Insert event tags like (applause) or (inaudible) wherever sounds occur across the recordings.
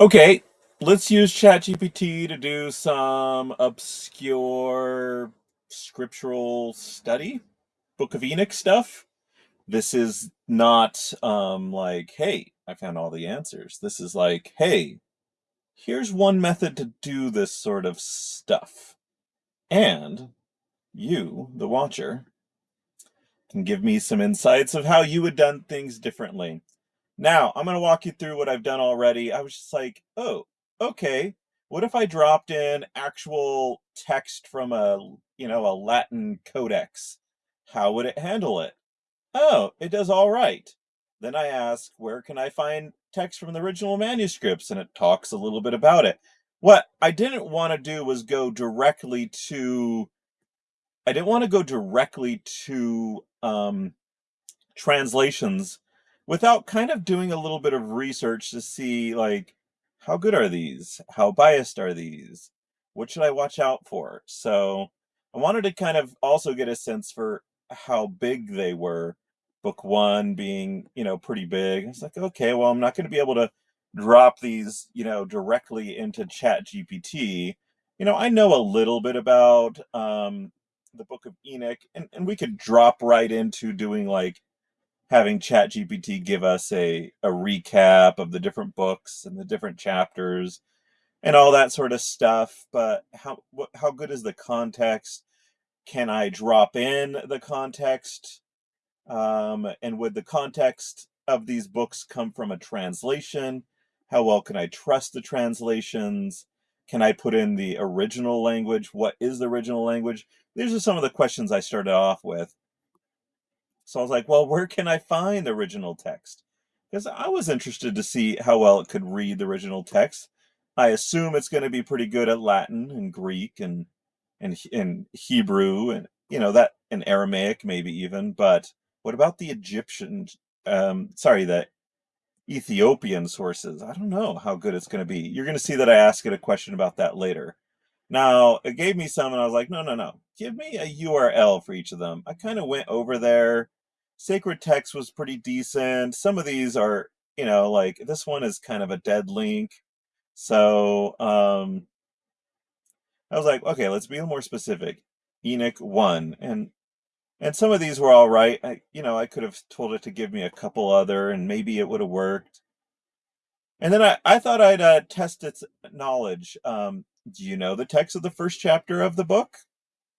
Okay, let's use ChatGPT to do some obscure scriptural study, Book of Enoch stuff. This is not um, like, hey, I found all the answers. This is like, hey, here's one method to do this sort of stuff. And you, the watcher, can give me some insights of how you would done things differently. Now, I'm going to walk you through what I've done already. I was just like, oh, okay. What if I dropped in actual text from a, you know, a Latin codex? How would it handle it? Oh, it does all right. Then I ask, where can I find text from the original manuscripts? And it talks a little bit about it. What I didn't want to do was go directly to, I didn't want to go directly to um, translations without kind of doing a little bit of research to see like how good are these? How biased are these? What should I watch out for? So I wanted to kind of also get a sense for how big they were. Book one being, you know, pretty big. It's like, okay, well, I'm not going to be able to drop these, you know, directly into Chat GPT. You know, I know a little bit about um, the Book of Enoch, and, and we could drop right into doing like having ChatGPT give us a, a recap of the different books and the different chapters and all that sort of stuff. But how what, how good is the context? Can I drop in the context? Um, and would the context of these books come from a translation? How well can I trust the translations? Can I put in the original language? What is the original language? These are some of the questions I started off with. So I was like, well, where can I find the original text? Because I was interested to see how well it could read the original text. I assume it's going to be pretty good at Latin and Greek and and and Hebrew and you know that and Aramaic maybe even. But what about the Egyptian? Um, sorry, the Ethiopian sources. I don't know how good it's going to be. You're going to see that I ask it a question about that later. Now, it gave me some and I was like, no, no, no. Give me a URL for each of them. I kind of went over there Sacred Text was pretty decent. Some of these are, you know, like this one is kind of a dead link. So um, I was like, okay, let's be more specific. Enoch 1. And and some of these were all right. I, you know, I could have told it to give me a couple other and maybe it would have worked. And then I, I thought I'd uh, test its knowledge. Um, do you know the text of the first chapter of the book?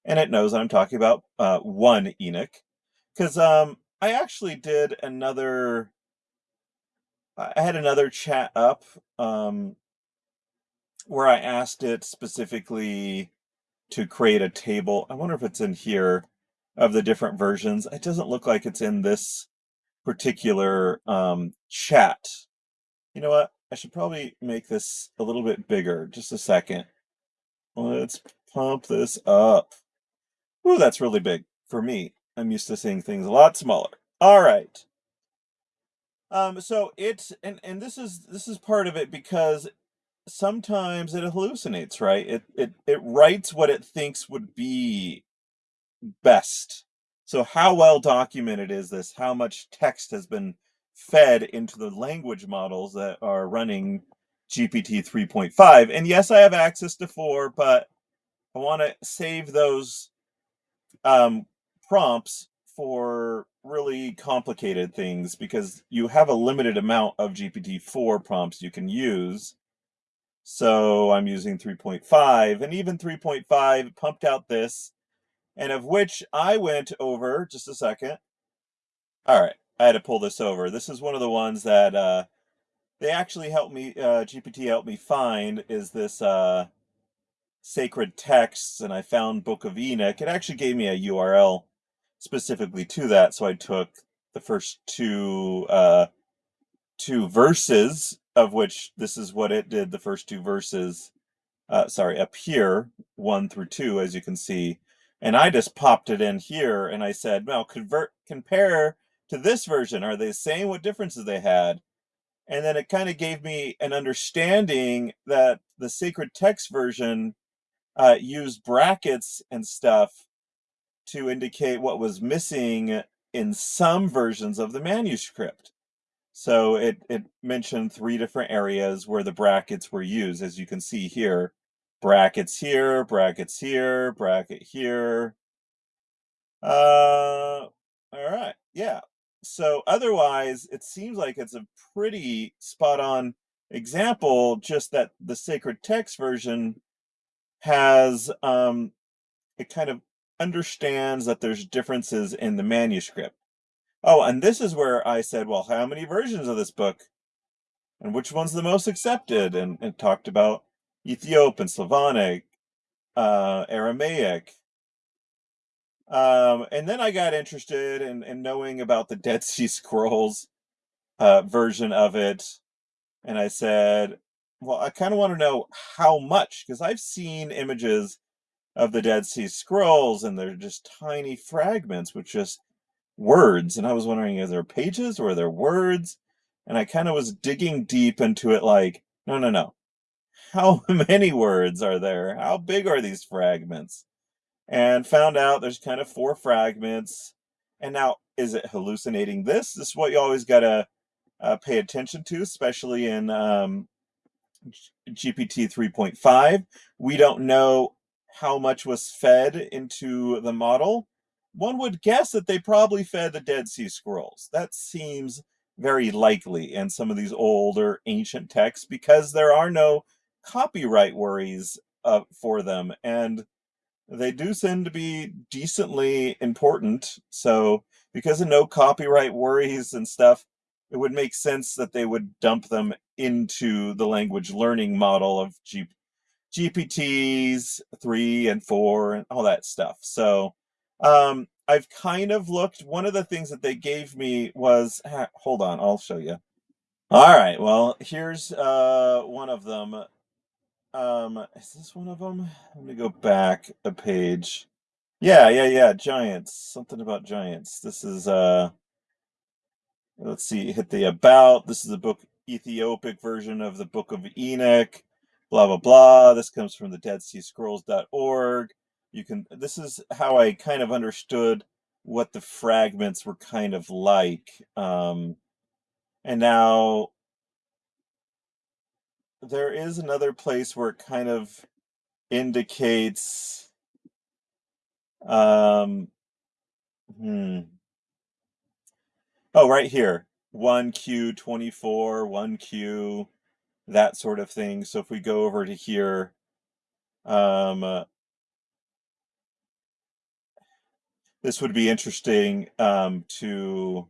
And it knows I'm talking about uh, 1 Enoch. Because um, I actually did another I had another chat up um, where I asked it specifically to create a table. I wonder if it's in here of the different versions. It doesn't look like it's in this particular um, chat. You know what? I should probably make this a little bit bigger. Just a second. Let's pump this up. Ooh, that's really big for me. I'm used to seeing things a lot smaller. All right. Um, so it's and and this is this is part of it because sometimes it hallucinates, right? It it it writes what it thinks would be best. So how well documented is this? How much text has been fed into the language models that are running GPT 3.5? And yes, I have access to 4, but I want to save those um, prompts for really complicated things because you have a limited amount of GPT-4 prompts you can use. So I'm using 3.5 and even 3.5 pumped out this and of which I went over just a second. All right, I had to pull this over. This is one of the ones that uh, they actually helped me, uh, GPT helped me find is this uh, sacred texts and I found Book of Enoch. It actually gave me a URL specifically to that. So I took the first two uh, two verses of which this is what it did. The first two verses, uh, sorry, up here, one through two, as you can see, and I just popped it in here and I said, "Now convert, compare to this version. Are they the same? What differences they had?" And then it kind of gave me an understanding that the sacred text version uh, used brackets and stuff to indicate what was missing in some versions of the manuscript. So it, it mentioned three different areas where the brackets were used, as you can see here. Brackets here, brackets here, bracket here. Uh, all right, yeah. So otherwise, it seems like it's a pretty spot on example, just that the sacred text version has, um, it kind of understands that there's differences in the manuscript. Oh, and this is where I said, well, how many versions of this book? And which one's the most accepted? And, and talked about Ethiopian, Slavonic, uh, Aramaic. Um, and then I got interested in, in knowing about the Dead Sea Scrolls uh, version of it. And I said, well, I kind of want to know how much, because I've seen images of the Dead Sea Scrolls and they're just tiny fragments with just words. And I was wondering, are there pages or are there words? And I kind of was digging deep into it like, no, no, no. How (laughs) many words are there? How big are these fragments? And found out there's kind of four fragments. And now, is it hallucinating this? This is what you always got to uh, pay attention to, especially in um, GPT 3.5. We don't know how much was fed into the model one would guess that they probably fed the Dead Sea Scrolls. That seems very likely in some of these older ancient texts because there are no copyright worries uh, for them. And they do seem to be decently important. So because of no copyright worries and stuff, it would make sense that they would dump them into the language learning model of G GPTs 3 and 4 and all that stuff. So um, I've kind of looked. One of the things that they gave me was, hold on, I'll show you. All right, well, here's uh, one of them. Um, is this one of them? Let me go back a page. Yeah, yeah, yeah, giants. Something about giants. This is, uh, let's see, hit the about. This is the book, Ethiopic version of the Book of Enoch, blah, blah, blah. This comes from the Dead Sea Scrolls.org you can this is how I kind of understood what the fragments were kind of like. Um, and now there is another place where it kind of indicates um hmm oh right here 1q24 1q that sort of thing so if we go over to here um uh, this would be interesting um, to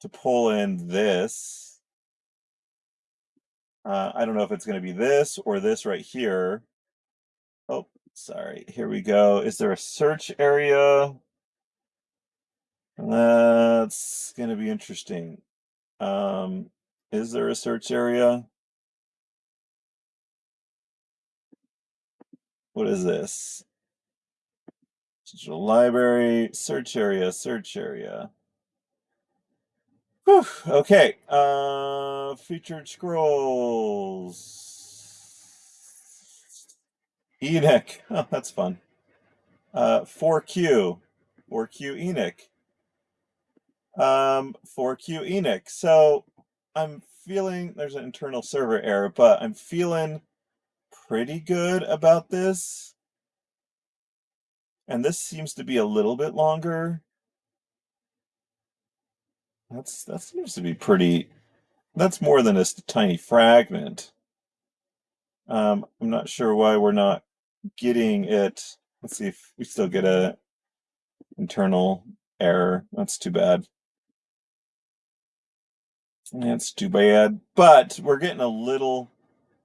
to pull in this. Uh, I don't know if it's going to be this or this right here. Oh, sorry. Here we go. Is there a search area? That's going to be interesting. Um, is there a search area? What is this? Digital library, search area, search area. Whew, okay, uh, featured scrolls. Enoch, (laughs) oh, that's fun. Uh, 4Q, 4Q Enoch. Um, 4Q Enoch. So I'm feeling, there's an internal server error, but I'm feeling pretty good about this. And this seems to be a little bit longer. That's that seems to be pretty that's more than a tiny fragment. Um, I'm not sure why we're not getting it. Let's see if we still get a internal error. That's too bad. That's too bad. But we're getting a little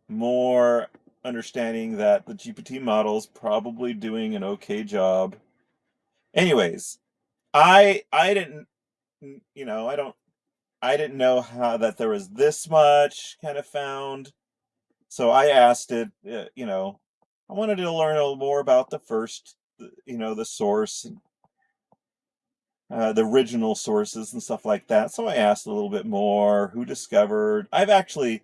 more understanding that the GPT model is probably doing an okay job. Anyways, I I didn't you know, I don't I didn't know how that there was this much kind of found. So I asked it, uh, you know, I wanted to learn a little more about the first, you know, the source, uh, the original sources and stuff like that. So I asked a little bit more, who discovered. I've actually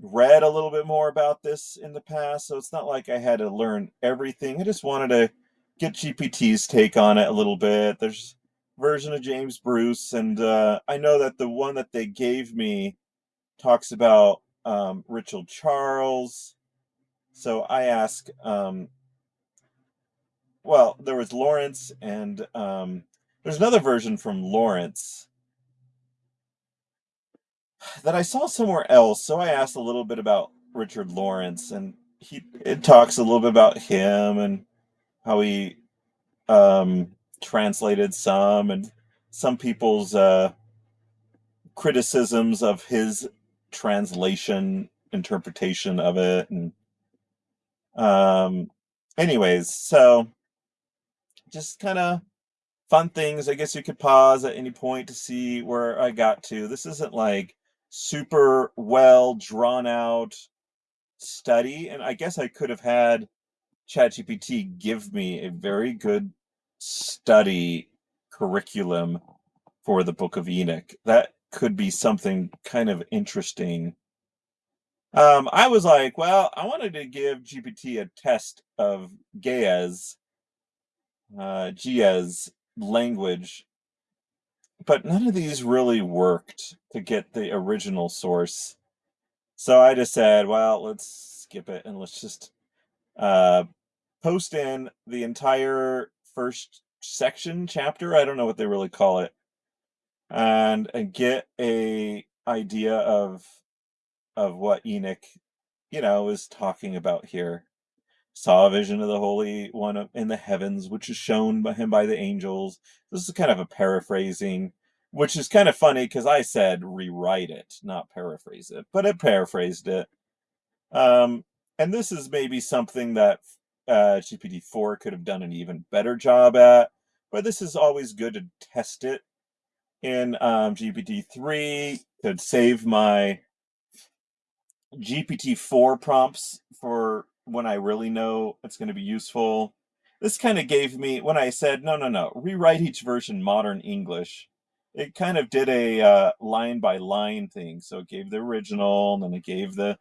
read a little bit more about this in the past, so it's not like I had to learn everything. I just wanted to get GPT's take on it a little bit. There's version of James Bruce, and uh, I know that the one that they gave me talks about um, Richard Charles. So I ask, um, well, there was Lawrence, and um, there's another version from Lawrence that I saw somewhere else. So I asked a little bit about Richard Lawrence, and he it talks a little bit about him and how he um, translated some and some people's uh, criticisms of his translation interpretation of it and um anyways so just kind of fun things i guess you could pause at any point to see where i got to this isn't like super well drawn out study and i guess i could have had ChatGPT give me a very good study curriculum for the Book of Enoch. That could be something kind of interesting. Um, I was like, well, I wanted to give GPT a test of Ge'ez, uh, Ge'ez language, but none of these really worked to get the original source. So I just said, well, let's skip it and let's just uh, post in the entire first section chapter. I don't know what they really call it, and and get a idea of of what Enoch, you know, is talking about here. Saw a vision of the Holy One in the heavens, which is shown by him by the angels. This is kind of a paraphrasing, which is kind of funny because I said rewrite it, not paraphrase it, but it paraphrased it. Um, and this is maybe something that uh, GPT-4 could have done an even better job at, but this is always good to test it in um, GPT-3. Could save my GPT-4 prompts for when I really know it's going to be useful. This kind of gave me, when I said, no, no, no, rewrite each version modern English, it kind of did a uh, line by line thing. So it gave the original, and then it gave the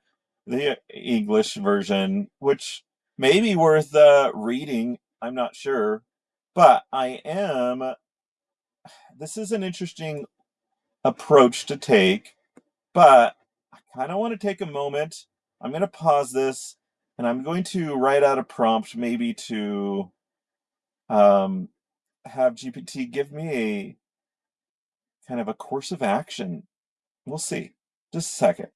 the English version, which may be worth uh, reading. I'm not sure, but I am. (sighs) This is an interesting approach to take, but I kind of want to take a moment. I'm going to pause this, and I'm going to write out a prompt, maybe to um, have GPT give me a kind of a course of action. We'll see. Just a second.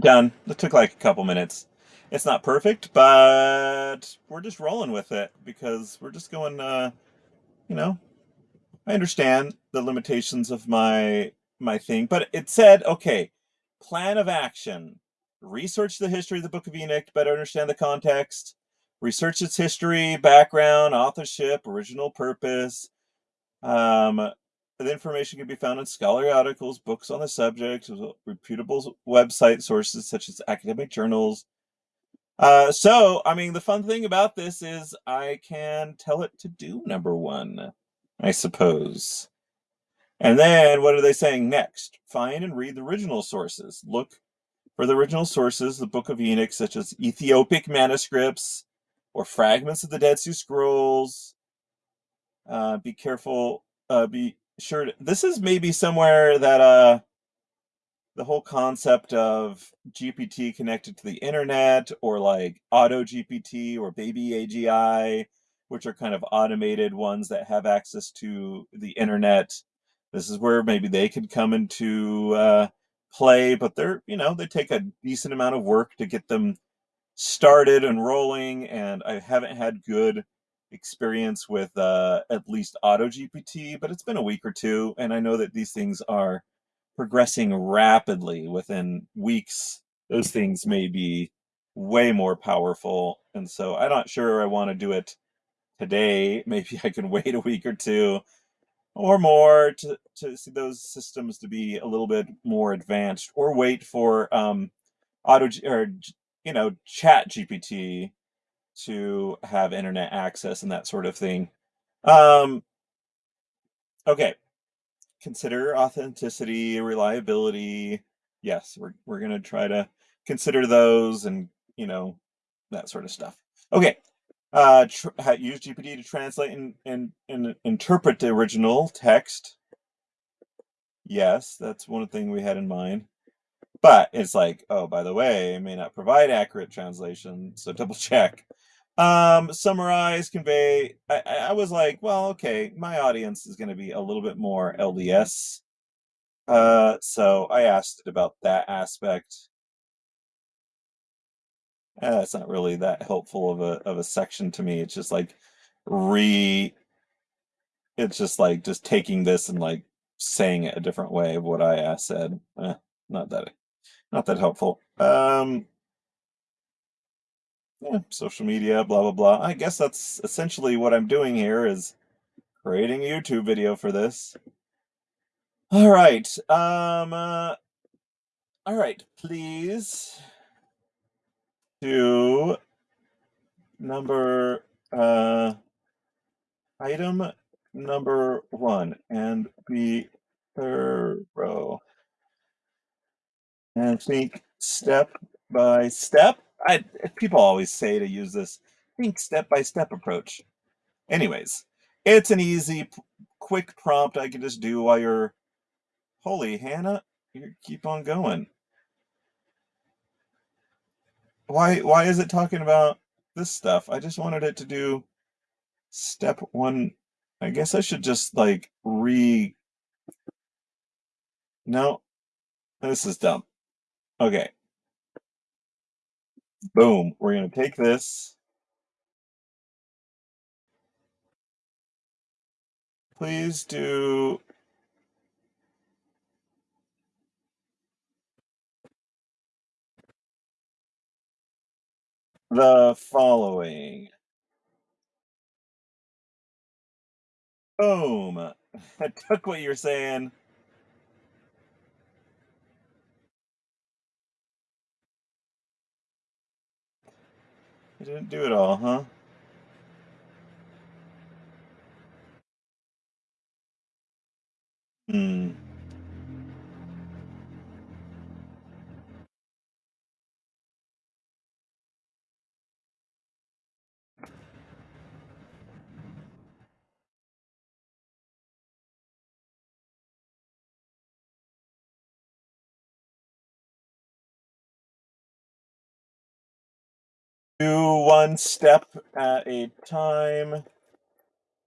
Done. It took like a couple minutes. It's not perfect, but we're just rolling with it because we're just going, uh, you know, I understand the limitations of my my thing, but it said, okay, plan of action. Research the history of the Book of Enoch to better understand the context. Research its history, background, authorship, original purpose. Um, the information can be found in scholarly articles, books on the subject, reputable website sources such as academic journals. Uh, so, I mean, the fun thing about this is I can tell it to do number one, I suppose. And then what are they saying next? Find and read the original sources. Look for the original sources, the Book of Enoch, such as Ethiopic manuscripts or fragments of the Dead Sea Scrolls. Uh, be careful. Uh, be sure to, this is maybe somewhere that uh the whole concept of GPT connected to the internet or like auto GPT or baby AGI, which are kind of automated ones that have access to the internet. This is where maybe they could come into uh, play, but they're, you know, they take a decent amount of work to get them started and rolling. And I haven't had good experience with uh, at least Auto GPT, but it's been a week or two, and I know that these things are progressing rapidly. Within weeks, those things may be way more powerful, and so I'm not sure I want to do it today. (laughs) Maybe I can wait a week or two or more to, to see those systems to be a little bit more advanced, or wait for um, Auto or you know Chat GPT to have internet access and that sort of thing. Um, okay. Consider authenticity, reliability. Yes, we're we're gonna try to consider those and you know that sort of stuff. Okay. Uh, use GPT to translate and, and, and interpret the original text. Yes, that's one thing we had in mind. But it's like, oh, by the way, it may not provide accurate translation, so (laughs) double check. Um, summarize, convey. I, I was like, well, okay, my audience is going to be a little bit more LDS. Uh, so I asked about that aspect. Uh, it's not really that helpful of a of a section to me. It's just like re. It's just like just taking this and like saying it a different way of what I said. Eh, not that not that helpful. Um, yeah, social media, blah blah blah. I guess that's essentially what I'm doing here is creating a YouTube video for this. All right. Um. Uh, all right. Please do number uh item number one and be thorough and think step by step. I people always say to use this think step by step approach. Anyways, it's an easy, quick prompt I can just do while you're. Holy Hannah, you keep on going. Why? Why is it talking about this stuff? I just wanted it to do step one. I guess I should just like re. No, this is dumb. Okay. Boom. We're gonna take this. Please do the following. Boom. (laughs) I took what you're saying. I didn't do it all, huh? Hmm. One step at a time,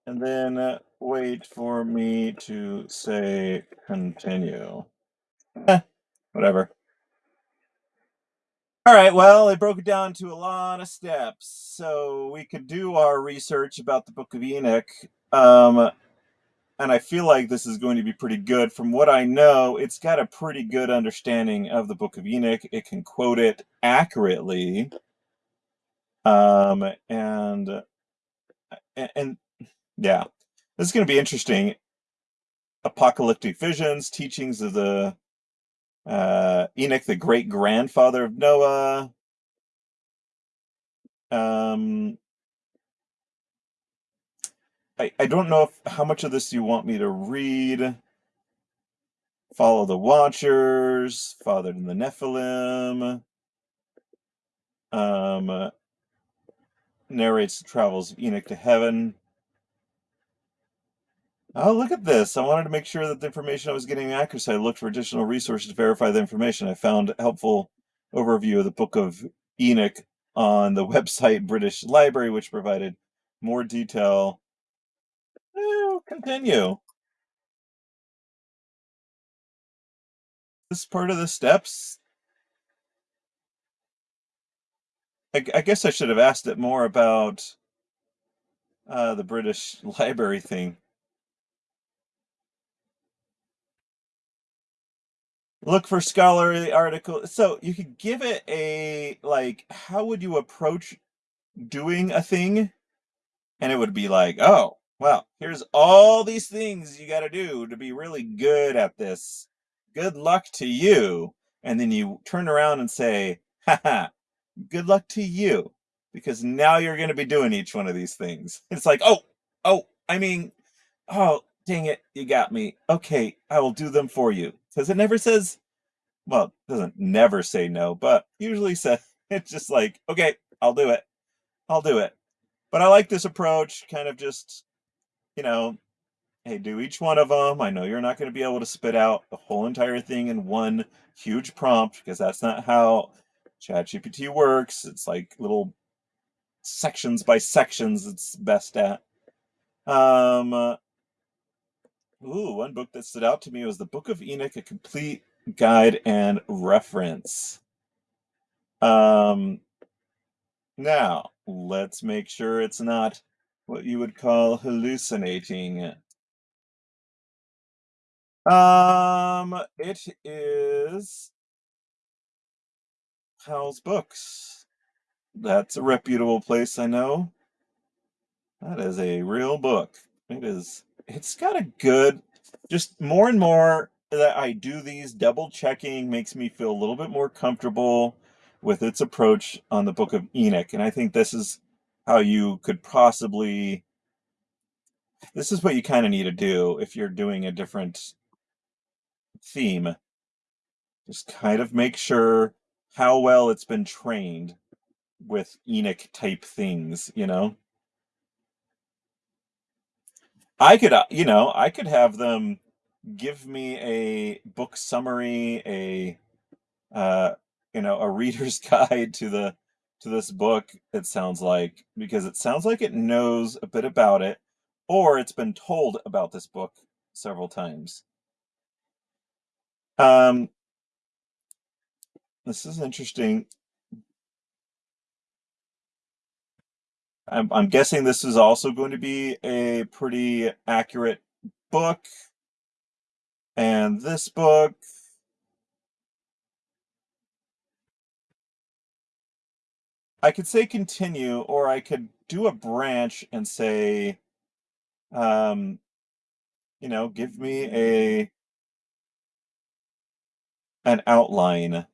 and then wait for me to say continue. Eh, whatever. All right, well, I broke it down to a lot of steps, so we could do our research about the Book of Enoch. Um, and I feel like this is going to be pretty good. From what I know, it's got a pretty good understanding of the Book of Enoch. It can quote it accurately. Um, and, and, yeah, this is going to be interesting. Apocalyptic visions, teachings of the uh, Enoch, the great grandfather of Noah. Um, I, I don't know if, how much of this you want me to read. Follow the Watchers, fathered in the Nephilim. Um, narrates the travels of Enoch to heaven. Oh, look at this. I wanted to make sure that the information I was getting accurate, so I looked for additional resources to verify the information. I found a helpful overview of the Book of Enoch on the (laughs) website British Library, which provided more detail. Continue. This part of the steps. I, I guess I should have asked it more about uh, the British (laughs) Library thing. look for scholarly article. So you could give it a like how would you approach doing a thing? And it would be like oh well here's all these things you got to do to be really good at this. Good luck to you. And then you turn around and say haha good luck to you because now you're going to be doing each one of these things. (laughs) It's like oh oh i mean oh dang it you got me. Okay i will do them for you. Because it never says well doesn't never say no but usually (laughs) says it's just like okay i'll do it. I'll do it. But I like this approach, kind of just, you know, hey, do each one of them. I know you're not going to be able to spit out the whole entire thing in one huge prompt because that's not how ChatGPT works. It's like little sections by sections it's best at. Um, uh, ooh, one book that stood out to me was the Book of Enoch, a complete guide and reference. Um, now, let's make sure it's not what you would call hallucinating. Um, it is Powell's Books. That's a reputable place, I know. That is a real book. It is, it's got a good, just more and more that I do these, double checking makes me feel a little bit more comfortable with its approach on the Book of Enoch. And I think this is how you could possibly, this is what you kind of need to do if you're doing a different theme. Just kind of make sure how well it's been trained with Enoch type things, you know? I could, uh, you know, I could have them give me a book summary, a, uh, you know, a (laughs) reader's guide to the to this book. It sounds like because it sounds like it knows a bit about it, or it's been told about this book several times. Um, this is interesting. I'm, I'm guessing this is also going to be a pretty accurate book. And this book, I could say continue, or I could do a branch and say, um, you know, give me a an outline,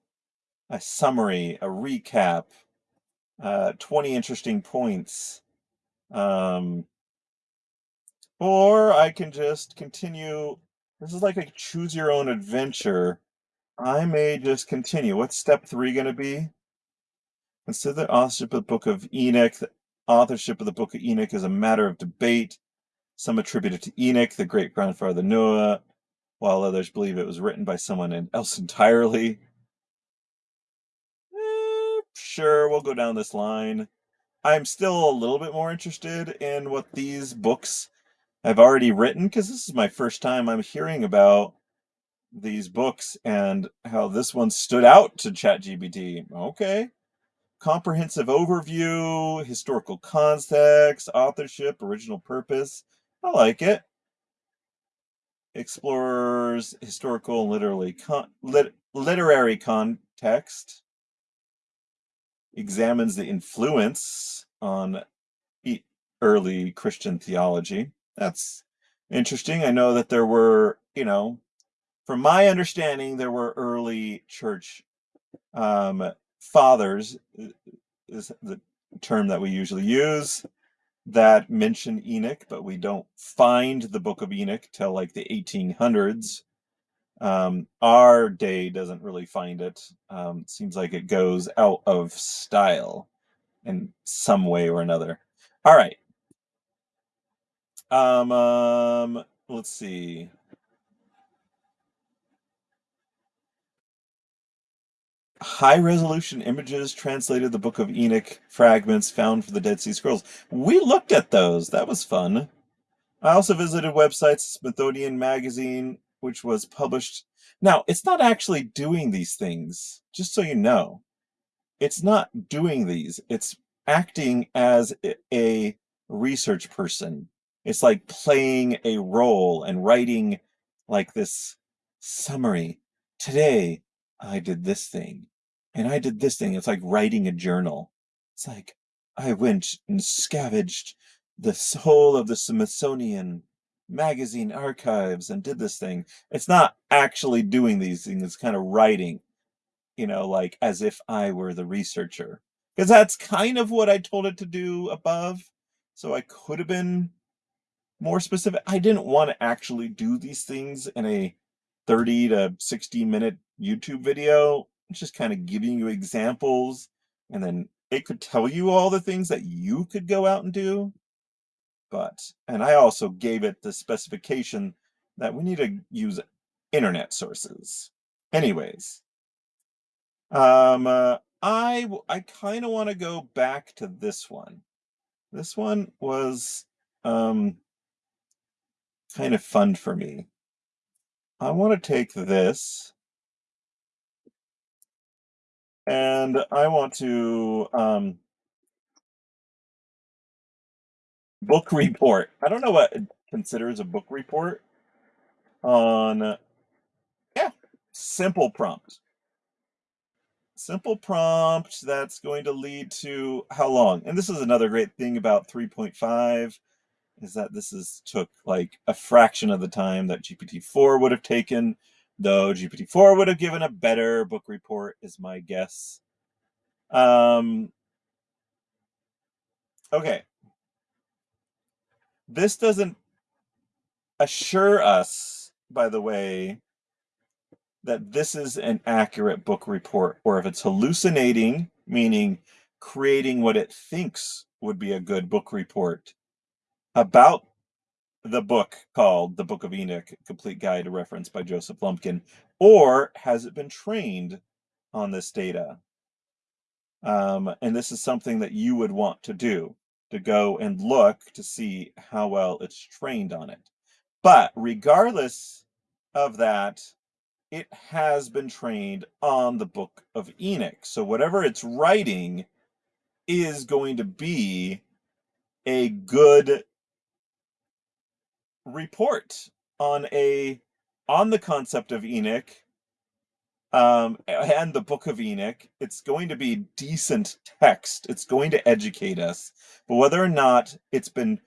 a summary, a recap, uh, 20 interesting points. Um, or I can just continue. This is like a choose your own adventure. I may just continue. What's step three going to be? Consider the authorship of the Book of Enoch. The authorship of the Book of Enoch is a matter of debate. Some attribute it to Enoch, the great grandfather Noah, while others believe it was written by someone else entirely. Sure, we'll go down this line. I'm still a little bit more interested in what these books I've already written because this is my first time I'm hearing about these books and how this one stood out to ChatGPT. Okay. Comprehensive overview, historical context, authorship, original purpose. I like it explores historical and literally con- lit- literary context, examines the influence on early Christian theology. That's interesting. I know that there were, you know, from my understanding, there were early church um, fathers, is the term that we usually use that mention Enoch, but we don't find the Book of Enoch till like the 1800s. Um, our day doesn't really find it. Um, it seems like it goes out of style in some way or another. All right. Um, um, let's see. high resolution images translated the Book of Enoch fragments found for the Dead Sea Scrolls. We looked at those. That was fun. I also visited websites Smithsonian Magazine, which was published. Now, it's not actually doing these things, just so you know. It's not doing these. It's acting as a research person. It's like playing a role and writing like this summary. Today, I did this thing and I did this thing. It's like writing a journal. It's like I went and scavenged the whole of the Smithsonian magazine archives and did this thing. It's not actually doing these things, it's kind of writing, you know, like as if I were the researcher. Because that's kind of what I told it to do above. So I could have been more specific. I didn't want to actually do these things in a 30 to 60 minute YouTube video. It's just kind of giving you examples and then it could tell you all the things that you could go out and do. But, and I also gave it the specification that we need to use internet sources. Anyways, um, uh, I I kind of want to go back to this one. This one was um kind of fun for me. I want to take this and I want to um book report. I don't know what it considers a book report on yeah, simple prompt. Simple prompt that's going to lead to how long? And this is another great thing about 3.5 is that this is took like a fraction of the time that GPT-4 would have taken, though GPT-4 would have given a better book report is my guess. Um, okay. This doesn't assure us, by the way, that this is an accurate book report or if it's hallucinating, meaning creating what it thinks would be a good book report about the book called The Book of Enoch, Complete Guide to Reference by Joseph Lumpkin, or has it been trained on this data? Um, and this is something that you would want to do, to go and look to see how well it's trained on it. But regardless of that, it has been trained on the Book of Enoch. So whatever it's writing is going to be a good report on a on the concept of Enoch um, and the Book of Enoch. It's going to be decent text. It's going to educate us. But whether or not it's been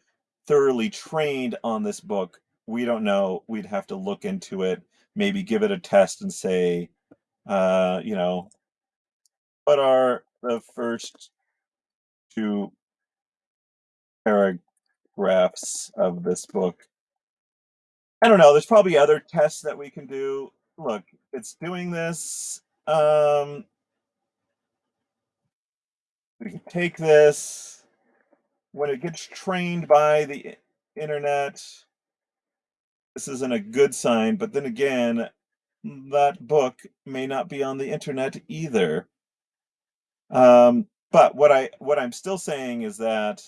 thoroughly trained on this book, we don't know. We'd have to look into it, maybe give it a test and say, uh, you know, what are the first two paragraphs of this book? I don't know. There's probably other tests that we can do. Look, it's doing this. Um, we can take this when it gets trained by the internet. This isn't a good sign, but then again, that book may not be on the internet either. Um, but what I what I'm still saying is that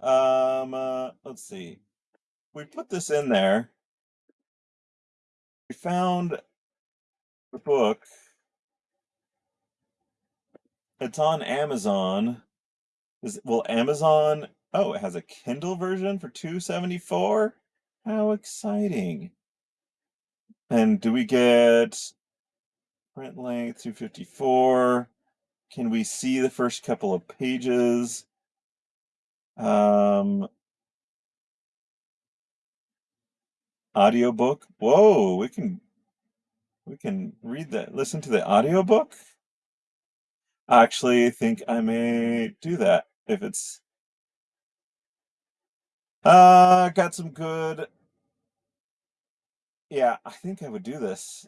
um, uh, let's see. We put this in there. We found the book. It's on Amazon. Is will Amazon? Oh, it has a Kindle version for 274. How exciting! And do we get print length 254? Can we see the first couple of pages? Um, audiobook. Whoa, we can we can read that. Listen to the audiobook. I actually think I may do that if it's uh got some good yeah, I think I would do this.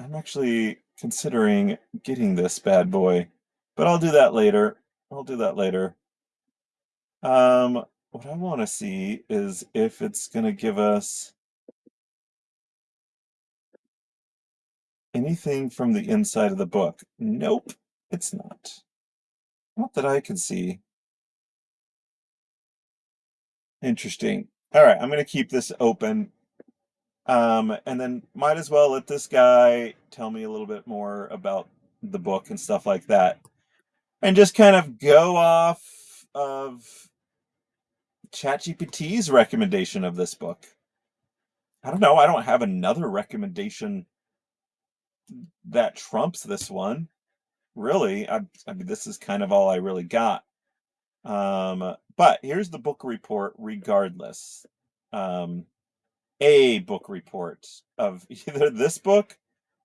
I'm actually considering getting this bad boy, but I'll do that later. I'll do that later. Um, what I want to see is if it's going to give us anything from the inside of the book. Nope, it's not. Not that I can see. Interesting. All right, I'm going to keep this open. Um, and then might as well let this guy tell me a little bit more about the book and stuff like that. And just kind of go off of ChatGPT's recommendation of this book. I don't know. I don't have another recommendation that trumps this one. Really, I, I mean, this is kind of all I really got. Um, but here's the book report regardless. Um, a book report of (laughs) either this book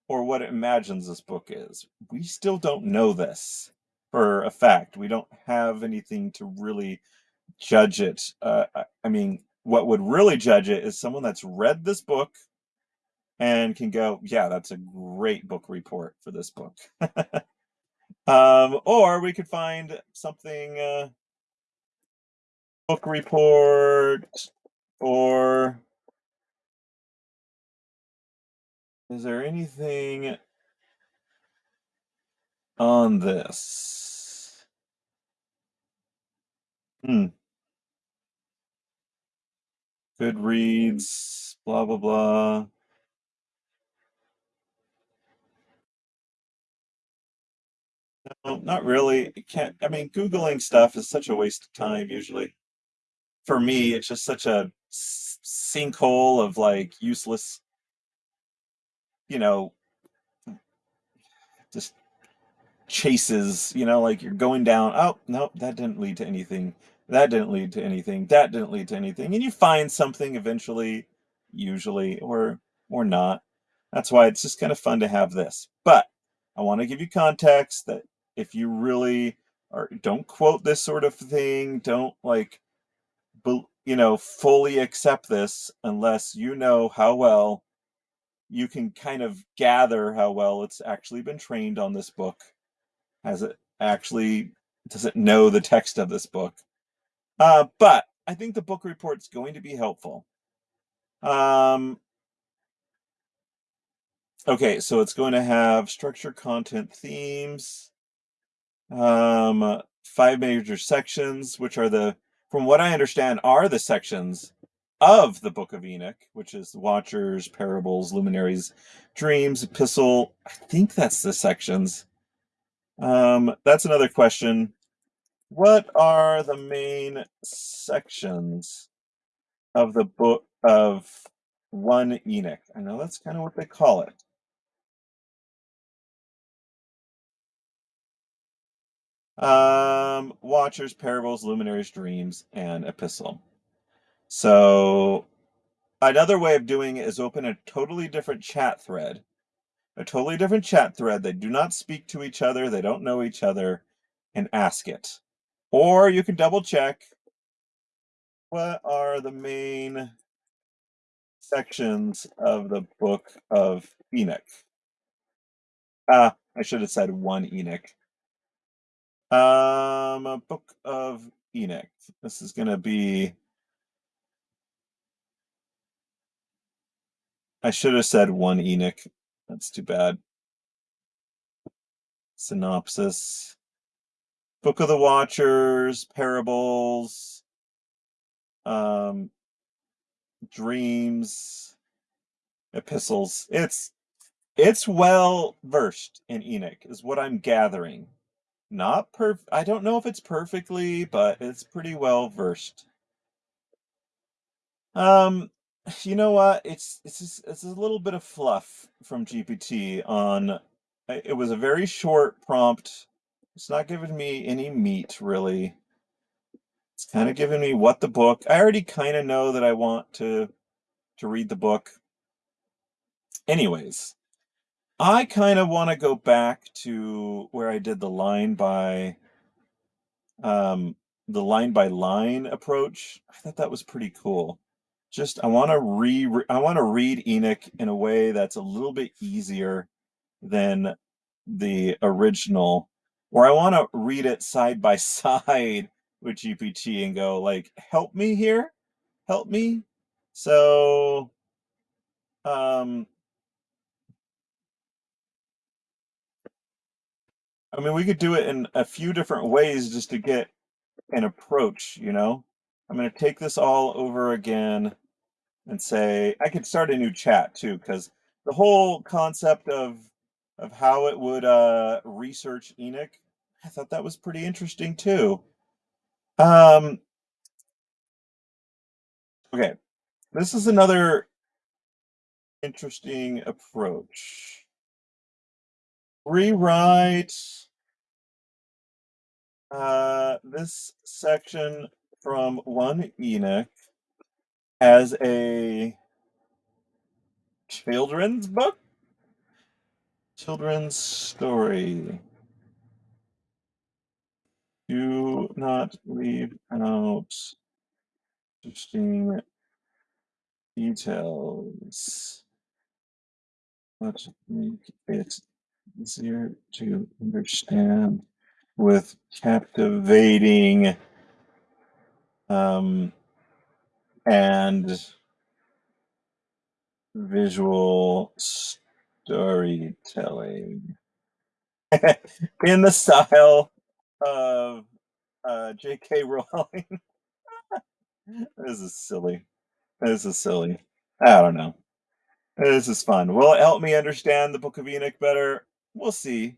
or what it imagines this book is. We still don't know this for a fact. We don't have anything to really judge it. Uh, I mean, what would really judge it is someone that's read this book and can go, yeah, that's a great book report for this book. (laughs) um, or we could find something uh, book report or is there anything on this? Hmm. Goodreads, blah, blah, blah. No, not really. Can't, I mean, Googling stuff is such a waste of time usually. For me, it's just such a sinkhole of like useless, you know, just chases, you know, like you're going down. Oh, no, that didn't lead to anything. That didn't lead to anything. That didn't lead to anything. And you find something eventually, usually, or or not. That's why it's just kind of fun to have this. But I want to give you context that if you really are, don't quote this sort of thing, don't like, you know, fully accept this unless you know how well you can kind of gather how well it's actually been trained on this book has it actually does it know the text of this book? Uh, but I think the book report's going to be helpful. Um, okay, so it's going to have structure, content, themes, um, five major sections, which are the, from what I understand, are the sections of the Book of Enoch, which is Watchers, Parables, Luminaries, Dreams, Epistle. I think that's the sections. Um, that's another question. What are the main sections of the book of one Enoch? I know that's kind of what they call it. Um, Watchers, Parables, Luminaries, Dreams, and Epistle. So another way of doing it is open a totally different chat thread. A totally different chat thread. They do not speak to each other. They don't know each other and ask it. Or you can double check what are the main sections of the book of Enoch. Ah, I should have said one Enoch. Um, a book of Enoch. This is going to be. I should have said one Enoch. That's too bad. Synopsis. Book of the Watchers, parables, um, dreams, epistles. It's it's well versed in Enoch, is what I'm gathering. Not perf. I don't know if it's perfectly, but it's pretty well versed. Um, you know what? It's it's just, it's a little bit of fluff from GPT on. It was a very short prompt. It's not giving me any meat really. It's kind of giving me what the book. I already kind of know that I want to to read the book. Anyways, I kind of want to go back to where I did the line by um the line by line approach. I thought that was pretty cool. Just I want to re, I want to read Enoch in a way that's a little bit easier than the original, or I want to read it side by (laughs) side with GPT and go like, help me here, help me. So, um, I mean, we could do it in a few different ways just to get an approach, you know? I'm going to take this all over again and say, I could start a new chat too, because the whole concept of of how it would uh, research Enoch, I thought that was pretty interesting too. Um, okay, this is another interesting approach. Rewrite uh, this section from one Enoch as a children's book, children's story. Do not leave out interesting details. but make it easier to understand with captivating um, and visual storytelling (laughs) in the style of uh, J.K. Rowling. (laughs) this is silly. This is silly. I don't know. This is fun. Will it help me understand the Book of Enoch better? We'll see.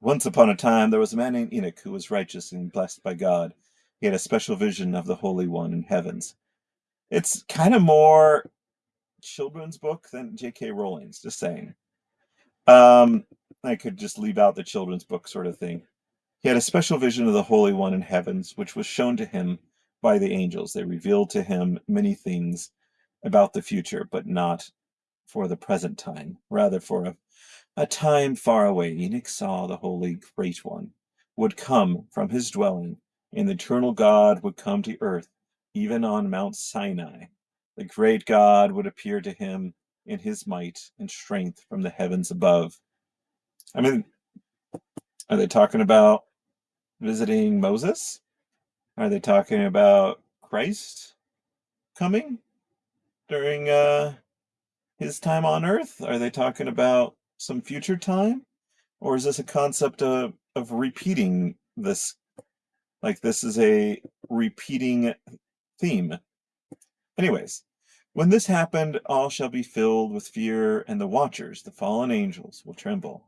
Once upon a time, there was a man named Enoch who was righteous and blessed by God. He had a special vision of the Holy One in heavens. It's kind of more children's book than J.K. Rowling's, just saying. Um, I could just leave out the children's book sort of thing. He had a special vision of the Holy One in heavens, which was shown to him by the angels. They revealed to him many things about the future, but not for the present time, rather for a, a time far away. Enoch saw the Holy Great One would come from his dwelling, and the eternal God would come to earth, even on Mount Sinai. The great God would appear to him in his might and strength from the heavens above. I mean, are they talking about visiting Moses? Are they talking about Christ coming during uh, his time on earth? Are they talking about some future time? Or is this a concept of, of repeating this? Like this is a repeating theme. Anyways, when this happened, all shall be filled with fear, and the watchers, the fallen angels, will tremble.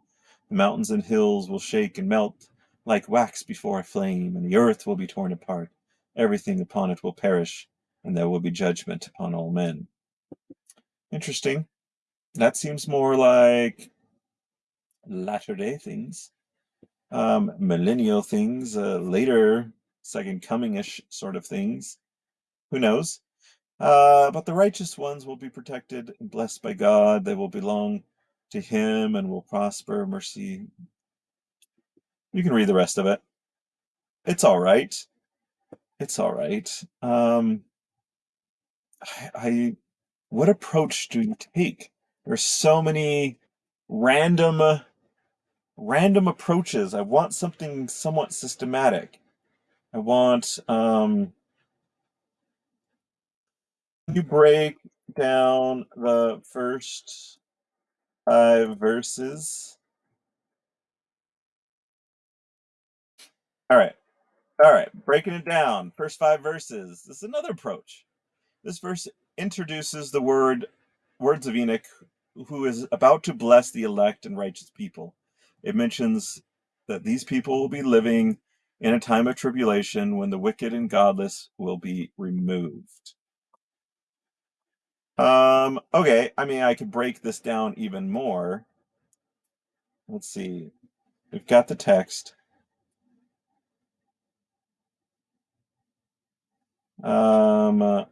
The mountains and hills will shake and melt like wax before a flame, and the earth will be torn apart. Everything upon it will perish, and there will be judgment upon all men. Interesting. That seems more like latter day things, um, millennial things, uh, later second coming ish sort of things. Who knows? Uh, but the righteous ones will be protected and blessed by God. They will belong to Him and will prosper. Mercy. You can read the rest of it. It's all right. It's all right. Um, I, I what approach do you take? There's so many random random approaches. I want something somewhat systematic. I want um you break down the first five verses. All right. All right, breaking it down. First five verses. This is another approach. This verse introduces the word words of Enoch, who is about to bless the elect and righteous people. It mentions that these people will be living in a time of tribulation when the wicked and godless will be removed. Um, okay, I mean, I could break this down even more. Let's see. We've got the text. Um, uh,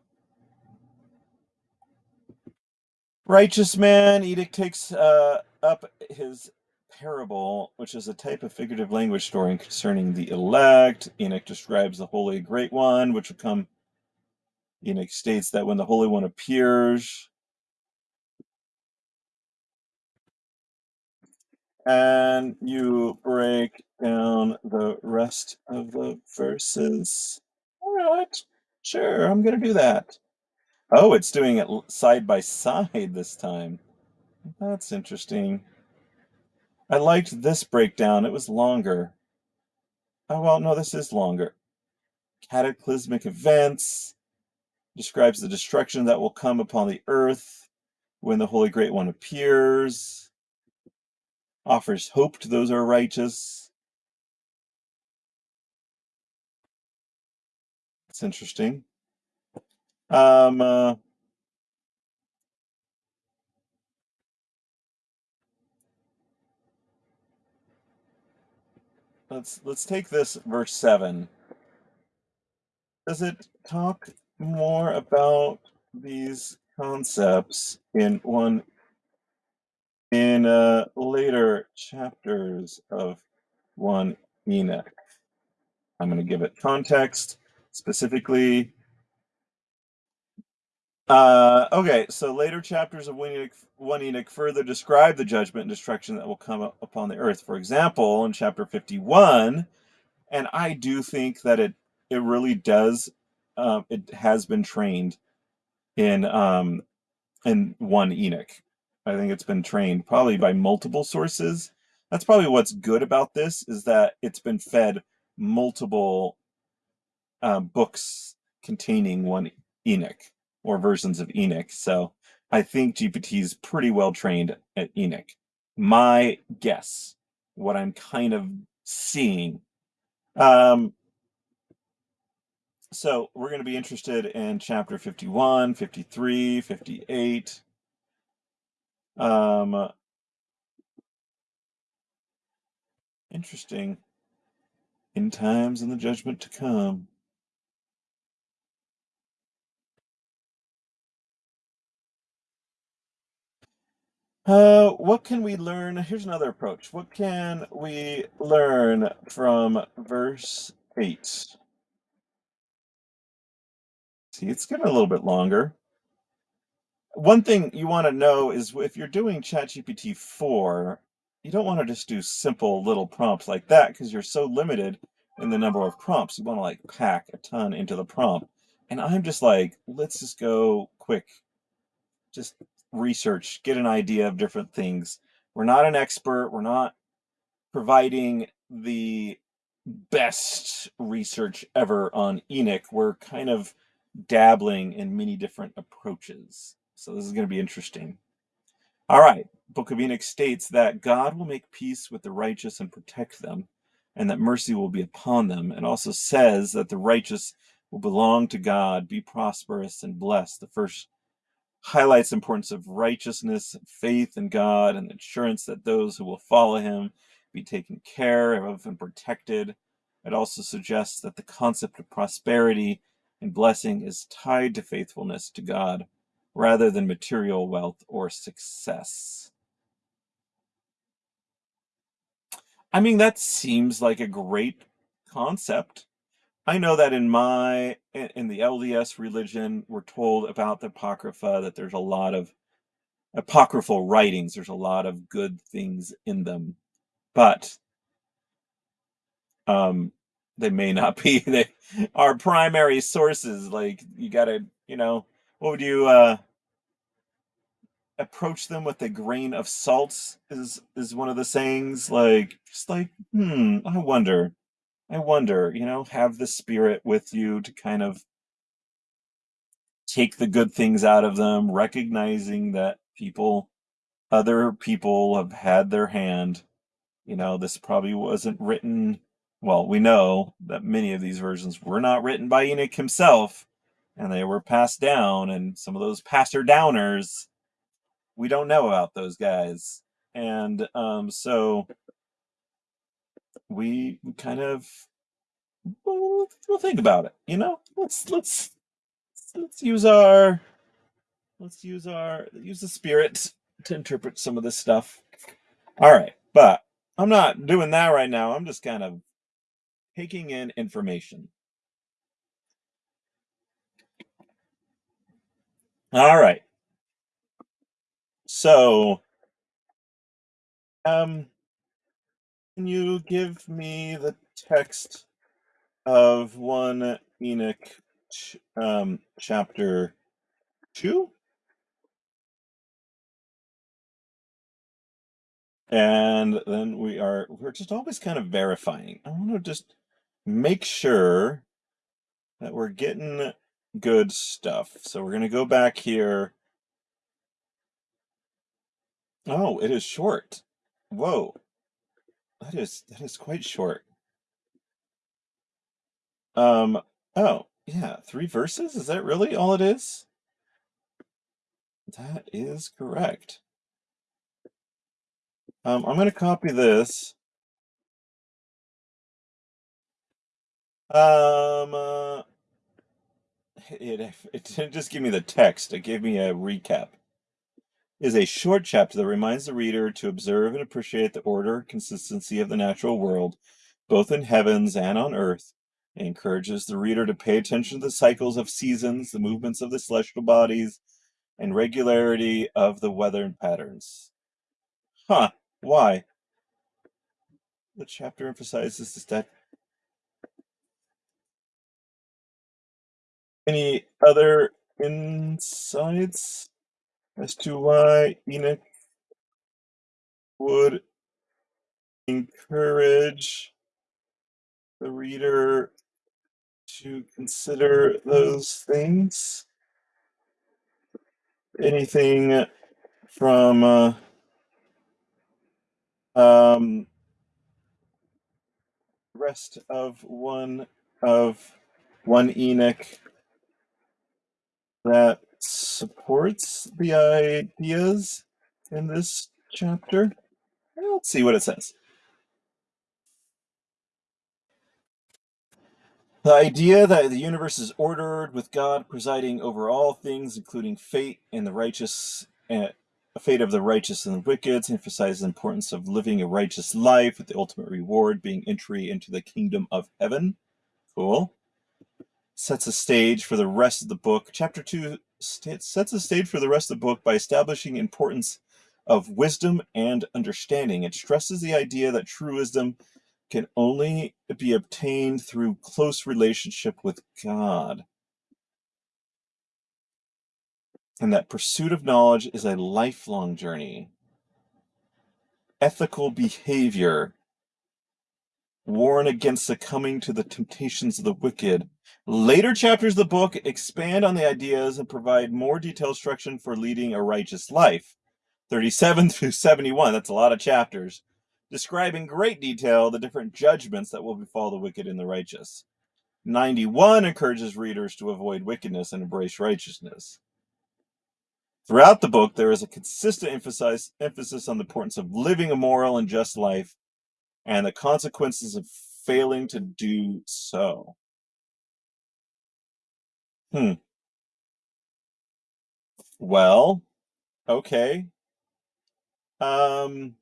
righteous man, Enoch takes uh, up his parable, which is a type of figurative language story concerning the elect. Enoch describes the Holy Great One, which will come. Enoch states that when the Holy One appears, and you break down the rest of the verses. All right, sure, I'm going to do that. Oh, it's doing it side by side this time. That's interesting. I liked this breakdown. It was longer. Oh, well, no, this is longer. Cataclysmic events describes the destruction that will come upon the earth when the Holy Great One appears, offers hope to those who are righteous. It's interesting. Um, uh, let's let's take this verse seven. Does it talk more about these concepts in one in uh, later chapters of one Enoch? I'm going to give it context specifically Uh, okay, so later chapters of one Enoch, one Enoch further describe the judgment and destruction that will come upon the earth. For example, in chapter 51, and I do think that it it really does um, it has been trained in um, in one Enoch. I think it's been trained probably by multiple sources. That's probably what's good about this is that it's been fed multiple um, books containing one Enoch or versions of Enoch. So I think GPT is pretty well trained at Enoch. My guess, what I'm kind of seeing. Um, so we're going to be interested in chapter 51, 53, 58. Um, interesting. In times and the judgment to come. Uh, what can we learn? Here's another approach. What can we learn from verse 8? See, it's getting a little bit longer. One thing you want to know is if you're doing ChatGPT 4, you don't want to just do simple little prompts like that because you're so limited in the number of prompts. You want to like pack a ton into the prompt. And I'm just like, let's just go quick. Just research, get an idea of different things. We're not an expert. We're not providing the best research ever on Enoch. We're kind of dabbling in many different approaches. So this is going to be interesting. All right. Book of Enoch states that God will make peace with the righteous and protect them, and that mercy will be upon them. And also says that the righteous will belong to God, be prosperous and blessed. The first highlights the importance of righteousness, and faith in God, and the assurance that those who will follow him be taken care of and protected. It also suggests that the concept of prosperity and blessing is tied to faithfulness to God rather than material wealth or success. I mean, that seems like a great concept. I know that in my in the LDS religion, we're told about the Apocrypha that there's a lot of apocryphal writings. There's a lot of good things in them, but um, they may not (laughs) be they our primary sources. Like you gotta, you know, what would you uh, approach them with a grain of salt? Is is one of the sayings. Like just like, hmm, I wonder. I wonder, you know, have the spirit with you to kind of take the good things out of them, recognizing that people, other people have had their hand. You know, this probably wasn't written. Well, we know that many of these versions were not written by Enoch himself, and they were passed down. And some of those passer downers, we don't know about those guys. And um, so we kind of we'll, we'll think about it. You know, let's let's let's use our let's use our use the spirit to interpret some of this stuff. All right, but I'm not doing that right now. I'm just kind of taking in information. All right. So, um, you give me the text of one Enoch um, chapter 2? And then we are, we're just always kind of verifying. I want to just make sure that we're getting good stuff. So we're going to go back here. Oh, it is short. Whoa. That is, that is quite short. Um, oh, yeah, three verses? Is that really all it is? That is correct. Um, I'm going to copy this. Um, uh, it, it didn't just give me the text, it gave me a recap. Is a short chapter that reminds the reader to observe and appreciate the order consistency of the natural world, both in heavens and on earth, It encourages the reader to pay attention to the cycles of seasons, the movements of the celestial bodies, and regularity of the weather patterns. Huh, why? The chapter emphasizes the that. Any other insights as to why Enoch would encourage the reader to consider those things? Anything from uh, um, rest of one of one Enoch that supports the ideas in this chapter? Let's see what it says. The idea that the universe is ordered with God presiding over all things, including fate and the righteous, uh, fate of the righteous and the wicked, emphasizes the importance of living a righteous life, with the ultimate reward being entry into the kingdom of heaven. Cool. Sets a stage for the rest of the book. Chapter two sets the stage for the rest of the book by establishing importance of wisdom and understanding. It stresses the idea that true wisdom can only be obtained through close relationship with God. And that pursuit of knowledge is a lifelong journey. Ethical behavior, warn against succumbing to the temptations of the wicked. Later chapters of the book expand on the ideas and provide more detailed instruction for leading a righteous life. 37 (laughs) through 71, that's a lot of chapters describe in great detail the different judgments that will befall the wicked and the righteous. 91 encourages readers to avoid wickedness and embrace righteousness. Throughout the book, there is a consistent emphasis, emphasis on the importance of living a moral and just life and the consequences of failing to do so. Hmm. Well, okay. Um,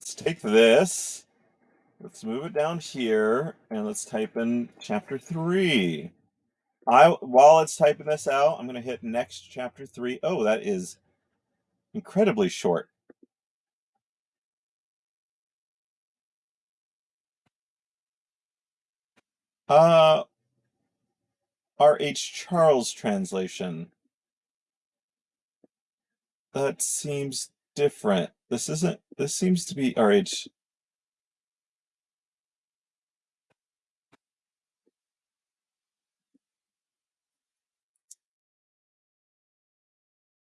let's take this. Let's move it down here and let's type in chapter three. I while it's typing this out, I'm going to hit next chapter three. Oh, that is incredibly short. Uh, R.H. Charles translation. That seems different. This isn't, this seems to be R.H.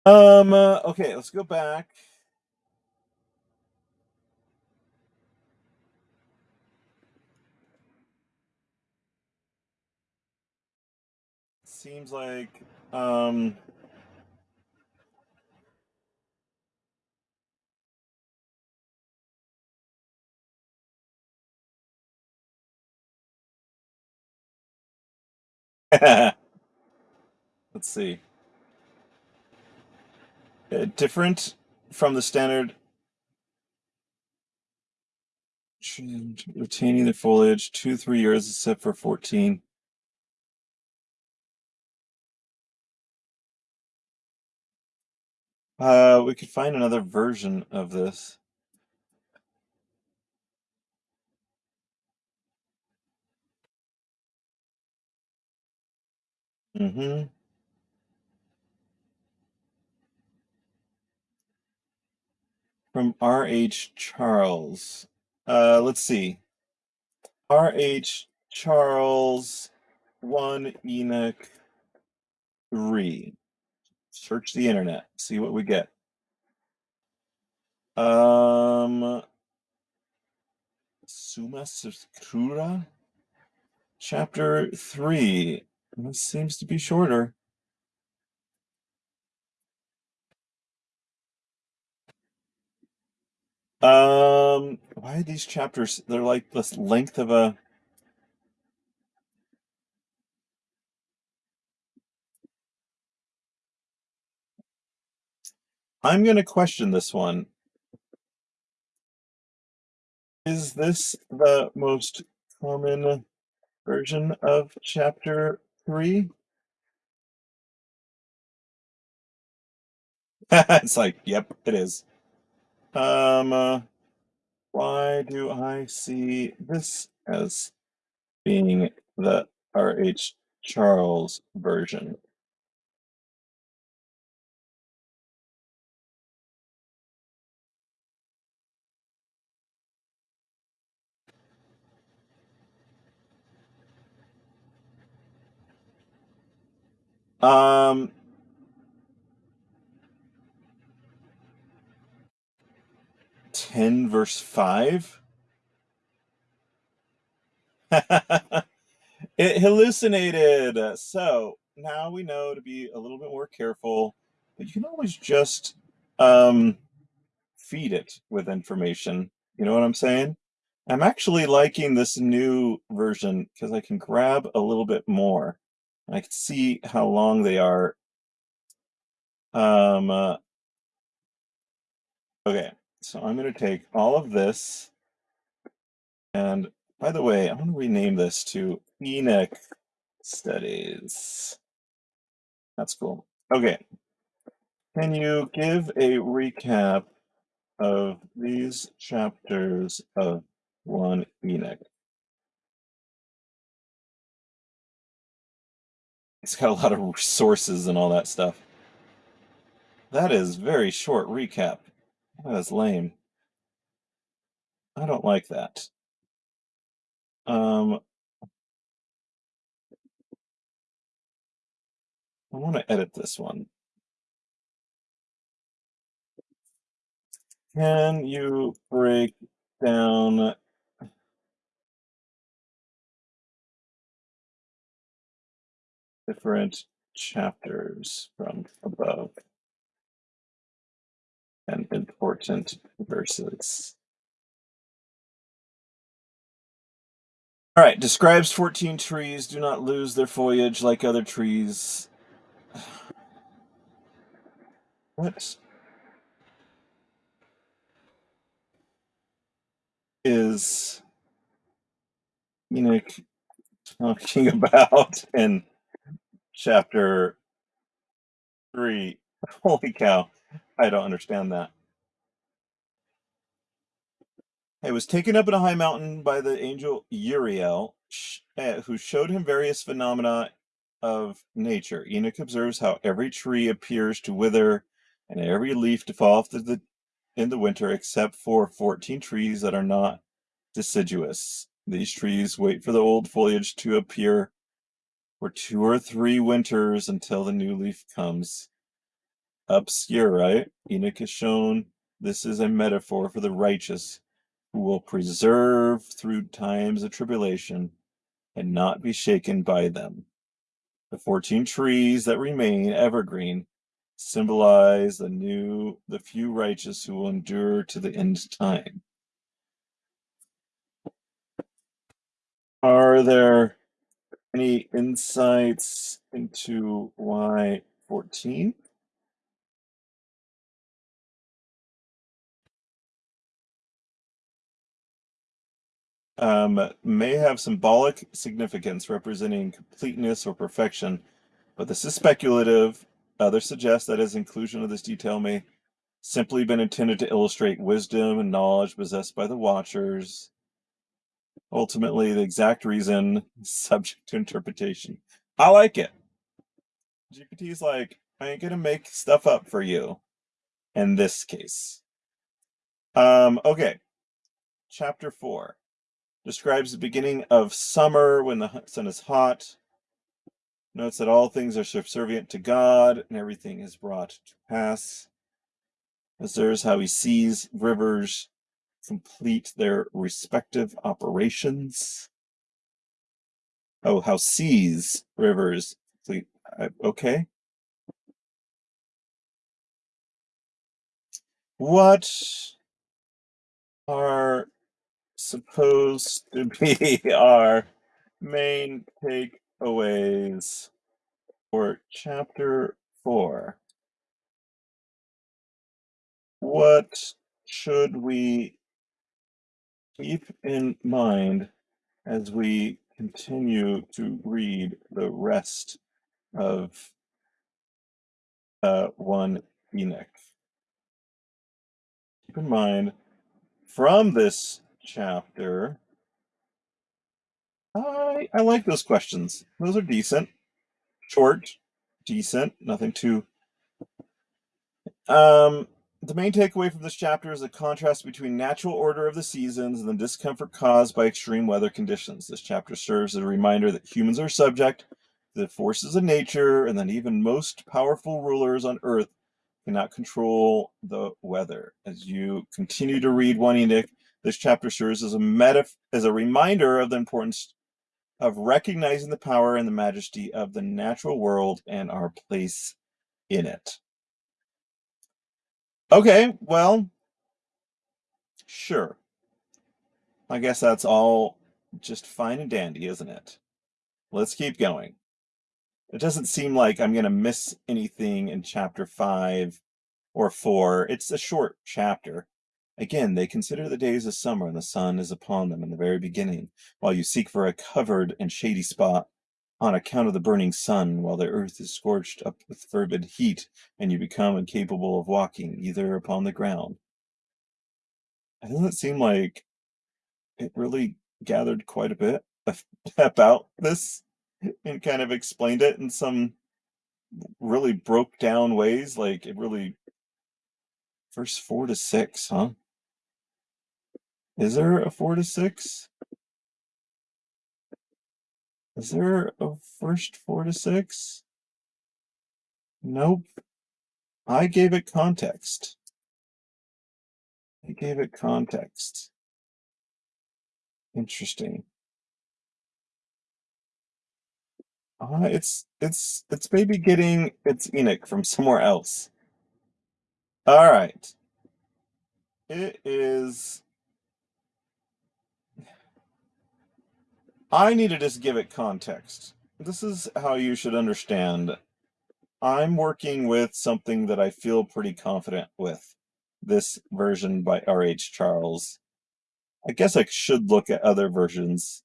Um, uh, okay, let's go back. Seems like, um, (laughs) let's see. Uh, different from the standard retaining the foliage two, three years except for 14. Uh, we could find another version of this. Mm-hmm. From R.H. Charles. Uh, let's see. R.H. Charles, 1 Enoch 3. Search the internet, see what we get. Um, Summa Scriptura, chapter 3. This seems to be shorter. Um, why are these chapters? They're like the length of a. I'm going to question this one. Is this the most common version of chapter three? (laughs) it's like, yep, it is. Um, uh, why do I see this as being the R.H. Charles version? Um, ten verse five. (laughs) it hallucinated. So now we know to be a little bit more careful, but you can always just um, feed it with information. You know what I'm saying? I'm actually liking this new version because I can grab a little bit more. I can see how long they are. Um, uh, okay, so I'm going to take all of this. And by the way, I'm going to rename this to Enoch Studies. That's cool. Okay. Can you give a recap of these chapters of 1 Enoch? It's got a lot of sources and all that stuff. That is very short recap. That is lame. I don't like that. Um, I want to edit this one. Can you break down different chapters from above and important verses? All right, describes 14 trees do not lose their foliage like other trees. (sighs) What is Enoch talking (laughs) about in chapter 3? Holy cow, I don't understand that. He was taken up in a high mountain by the angel Uriel, eh, who showed him various phenomena of nature. Enoch observes how every tree appears to wither and every leaf to fall off the, in the winter, except for 14 trees that are not deciduous. These trees wait for the old foliage to appear for two or three winters until the new leaf comes. Obscure, right? Enoch is shown this is a metaphor for the righteous who will preserve through times of tribulation and not be shaken by them. The 14 trees that remain evergreen symbolize the new, the few righteous who will endure to the end time. Are there any insights into why 14? Um, may have symbolic significance representing completeness or perfection, but this is speculative. Others suggest that his inclusion of this detail may simply been intended to illustrate wisdom and knowledge possessed by the watchers. Ultimately, the exact reason (laughs) subject to interpretation. I like it. GPT is like, I ain't gonna make stuff up for you in this case. Um, okay. Chapter four describes the beginning of summer when the sun is hot. Notes that all things are subservient to God and everything is brought to pass. Observes how he sees rivers complete their respective operations. Oh, how seas rivers complete. Okay. What are supposed to (laughs) be our main takeaways for chapter four. What should we keep in mind as we continue to read the rest of uh, 1 Enoch. Keep in mind, from this chapter, I, I like those questions. Those are decent, short, decent, nothing too. Um, the main takeaway from this chapter is the contrast between natural order of the seasons and the discomfort caused by extreme weather conditions. This chapter serves as a reminder that humans are subject to the forces of nature and that even most powerful rulers on earth cannot control the weather. As you continue to read 1 Enoch, this chapter serves as a meta as a reminder of the importance of recognizing the power and the majesty of the natural world and our place in it. Okay, well, sure. I guess that's all just fine and dandy, isn't it? Let's keep going. It doesn't seem like I'm going to miss anything in chapter 5 or 4. It's a short chapter. Again, they consider the days of summer and the sun is upon them in the very beginning, while you seek for a covered and shady spot on account of the burning sun, while the earth is scorched up with fervid heat, and you become incapable of walking either upon the ground. It doesn't seem like it really gathered quite a bit (laughs) about this and kind of explained it in some really broke down ways. Like it really, verse four to six, huh? Is there a four to six? Is there a first four to six? Nope. I gave it context. I gave it context. Interesting. Uh, it's it's it's maybe getting its Enoch from somewhere else. All right. It is I need to just give it context. This is how you should understand. I'm working with something that I feel pretty confident with. This version by R.H. Charles. I guess I should look at other versions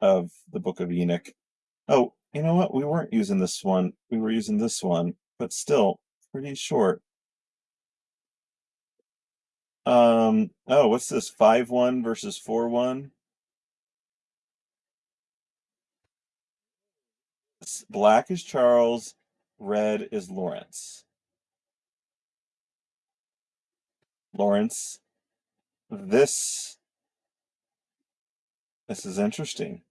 of the Book of Enoch. Oh, you know what? We weren't using this one. We were using this one, but still pretty short. Um, oh, what's this? 5-1 versus 4-1? Black is Charles, red is Laurence. Laurence, this, this is interesting.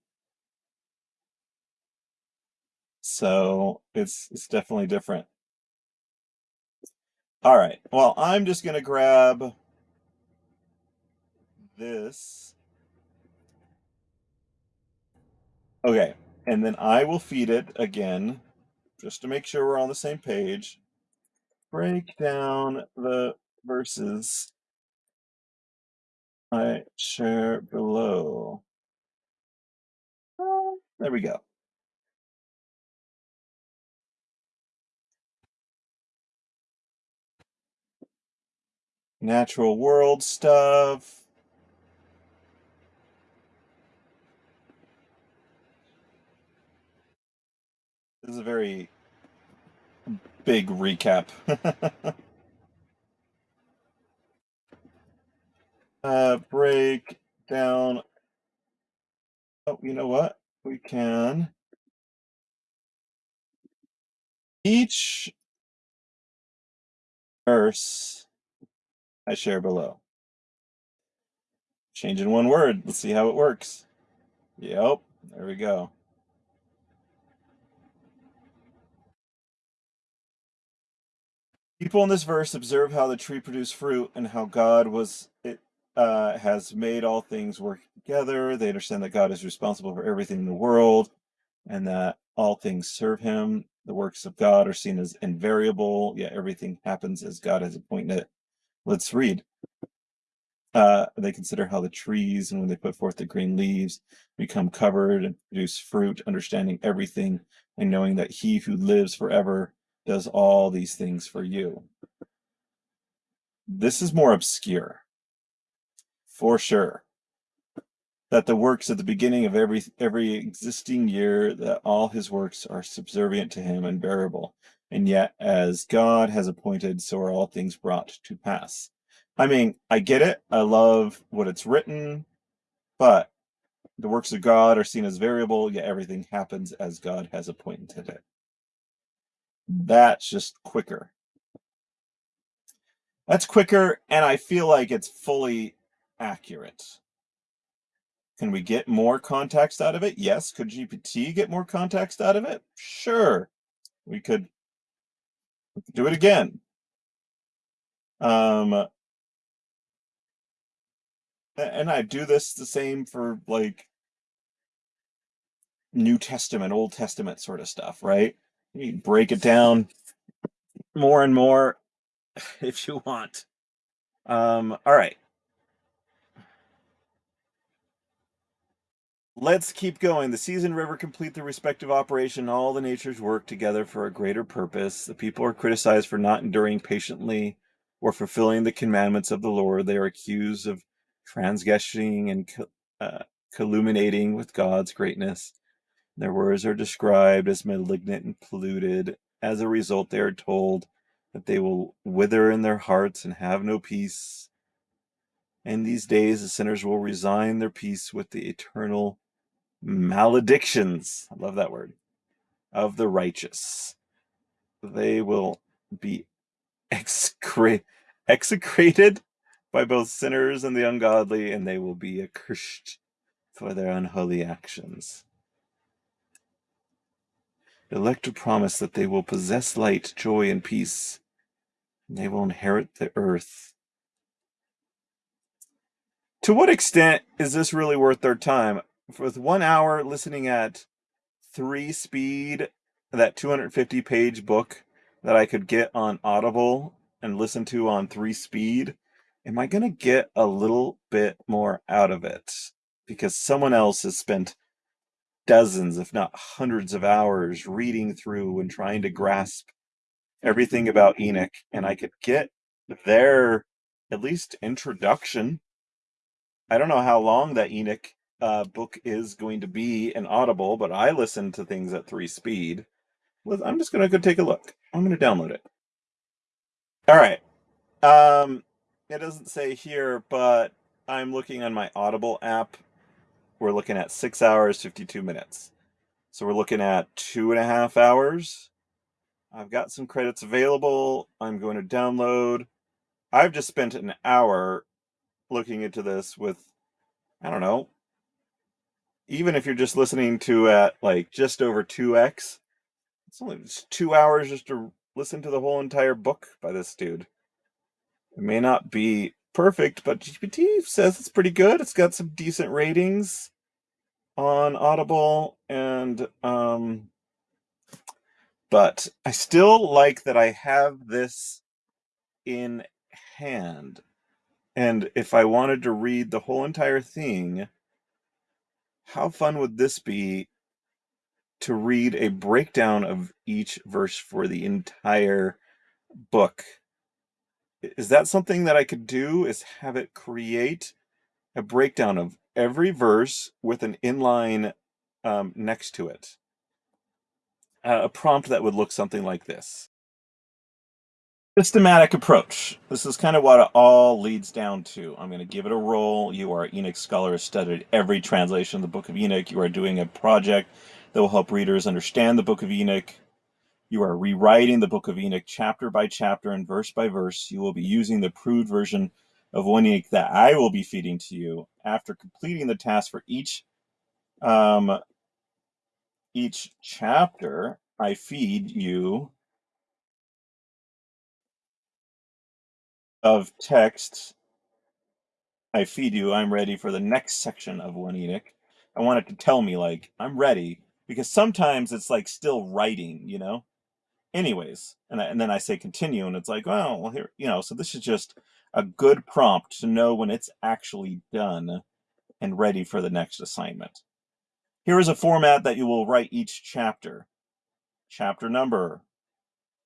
So it's, it's definitely different. All right, well, I'm just gonna grab this. Okay, and then I will feed it again, just to make sure we're on the same page. Break down the verses I share below. Ah, there we go. Natural world stuff. This is a very big recap. (laughs) uh, break down. Oh, you know what? We can. Each verse I share below. Change in one word. Let's see how it works. Yep, there we go. People in this verse observe how the tree produced fruit and how God was it uh, has made all things work together. They understand that God is responsible for everything in the world and that all things serve him. The works of God are seen as invariable, yet everything happens as God has appointed it. Let's read. Uh, they consider how the trees, and when they put forth the green leaves, become covered and produce fruit, understanding everything and knowing that he who lives forever does all these things for you. This is more obscure, for sure. that the works at the beginning of every every existing year that all his works are subservient to him and bearable. And yet as god has appointed so are all things brought to pass. I mean i get it. I love what it's written. But the works of god are seen as variable yet everything happens as god has appointed it that's just quicker that's quicker and i feel like it's fully accurate can we get more context out of it? Yes. Could GPT get more context out of it? Sure. We could, we could do it again. Um, and I do this the same for like New Testament, Old Testament sort of stuff, right? You break it down more and more (laughs) if you want. Um, all right. Let's keep going. The seas and river complete their respective operation. All the natures work together for a greater purpose. The people are criticized for not enduring patiently or fulfilling the commandments of the Lord. They are accused of transgressing and uh, with God's greatness. Their words are described as malignant and polluted. As a result, they are told that they will wither in their hearts and have no peace. In these days, the sinners will resign their peace with the eternal maledictions. I love that word. Of the righteous. They will be execrated by both sinners and the ungodly, and they will be accursed for their unholy actions. Elect to promise that they will possess light, joy, and peace, and they will inherit the earth. To what extent is this really worth their time? with one hour listening at three speed, that 250 page book that I could get on Audible and listen to on three speed, am I going to get a little bit more out of it? Because someone else has spent dozens, if not hundreds of hours reading through and trying to grasp everything about Enoch, and I could get their at least introduction. I don't know how long that Enoch uh, book is going to be in Audible, but I listen to things at three speed. I'm just gonna go take a look. I'm gonna download it. All right. Um, it doesn't say here, but I'm looking on my Audible app. We're looking at six hours, 52 minutes. So we're looking at two and a half hours. I've got some credits available. I'm going to download. I've just spent an hour looking into this with, I don't know, even if you're just listening to at like just over 2x, it's only just two hours just to listen to the whole entire book by this dude. It may not be perfect, but GPT says it's pretty good. It's got some decent ratings on Audible and um but I still like that I have this in hand. And if I wanted to read the whole entire thing, how fun would this be to read a breakdown of each verse for the entire book? Is that something that I could do? Is have it create a breakdown of every verse with an inline um, next to it? Uh, a prompt that would look something like this systematic approach. This is kind of what it all leads down to. I'm going to give it a roll. You are Enoch scholar, studied every translation of the Book of Enoch. You are doing a project that will help readers understand the Book of Enoch. You are rewriting the Book of Enoch chapter by chapter and verse by verse. You will be using the approved version of one Enoch that I will be feeding to you. After completing the task for each um, each chapter, I feed you of text I feed you, I'm ready for the next section of One Enoch. I want it to tell me, like, I'm ready, because sometimes it's like still writing, you know? Anyways, and, I, and then I say continue, and it's like, well, well, here, you know, so this is just a good prompt to know when it's actually done and ready for the next assignment. Here is a format that you will write each chapter. Chapter number,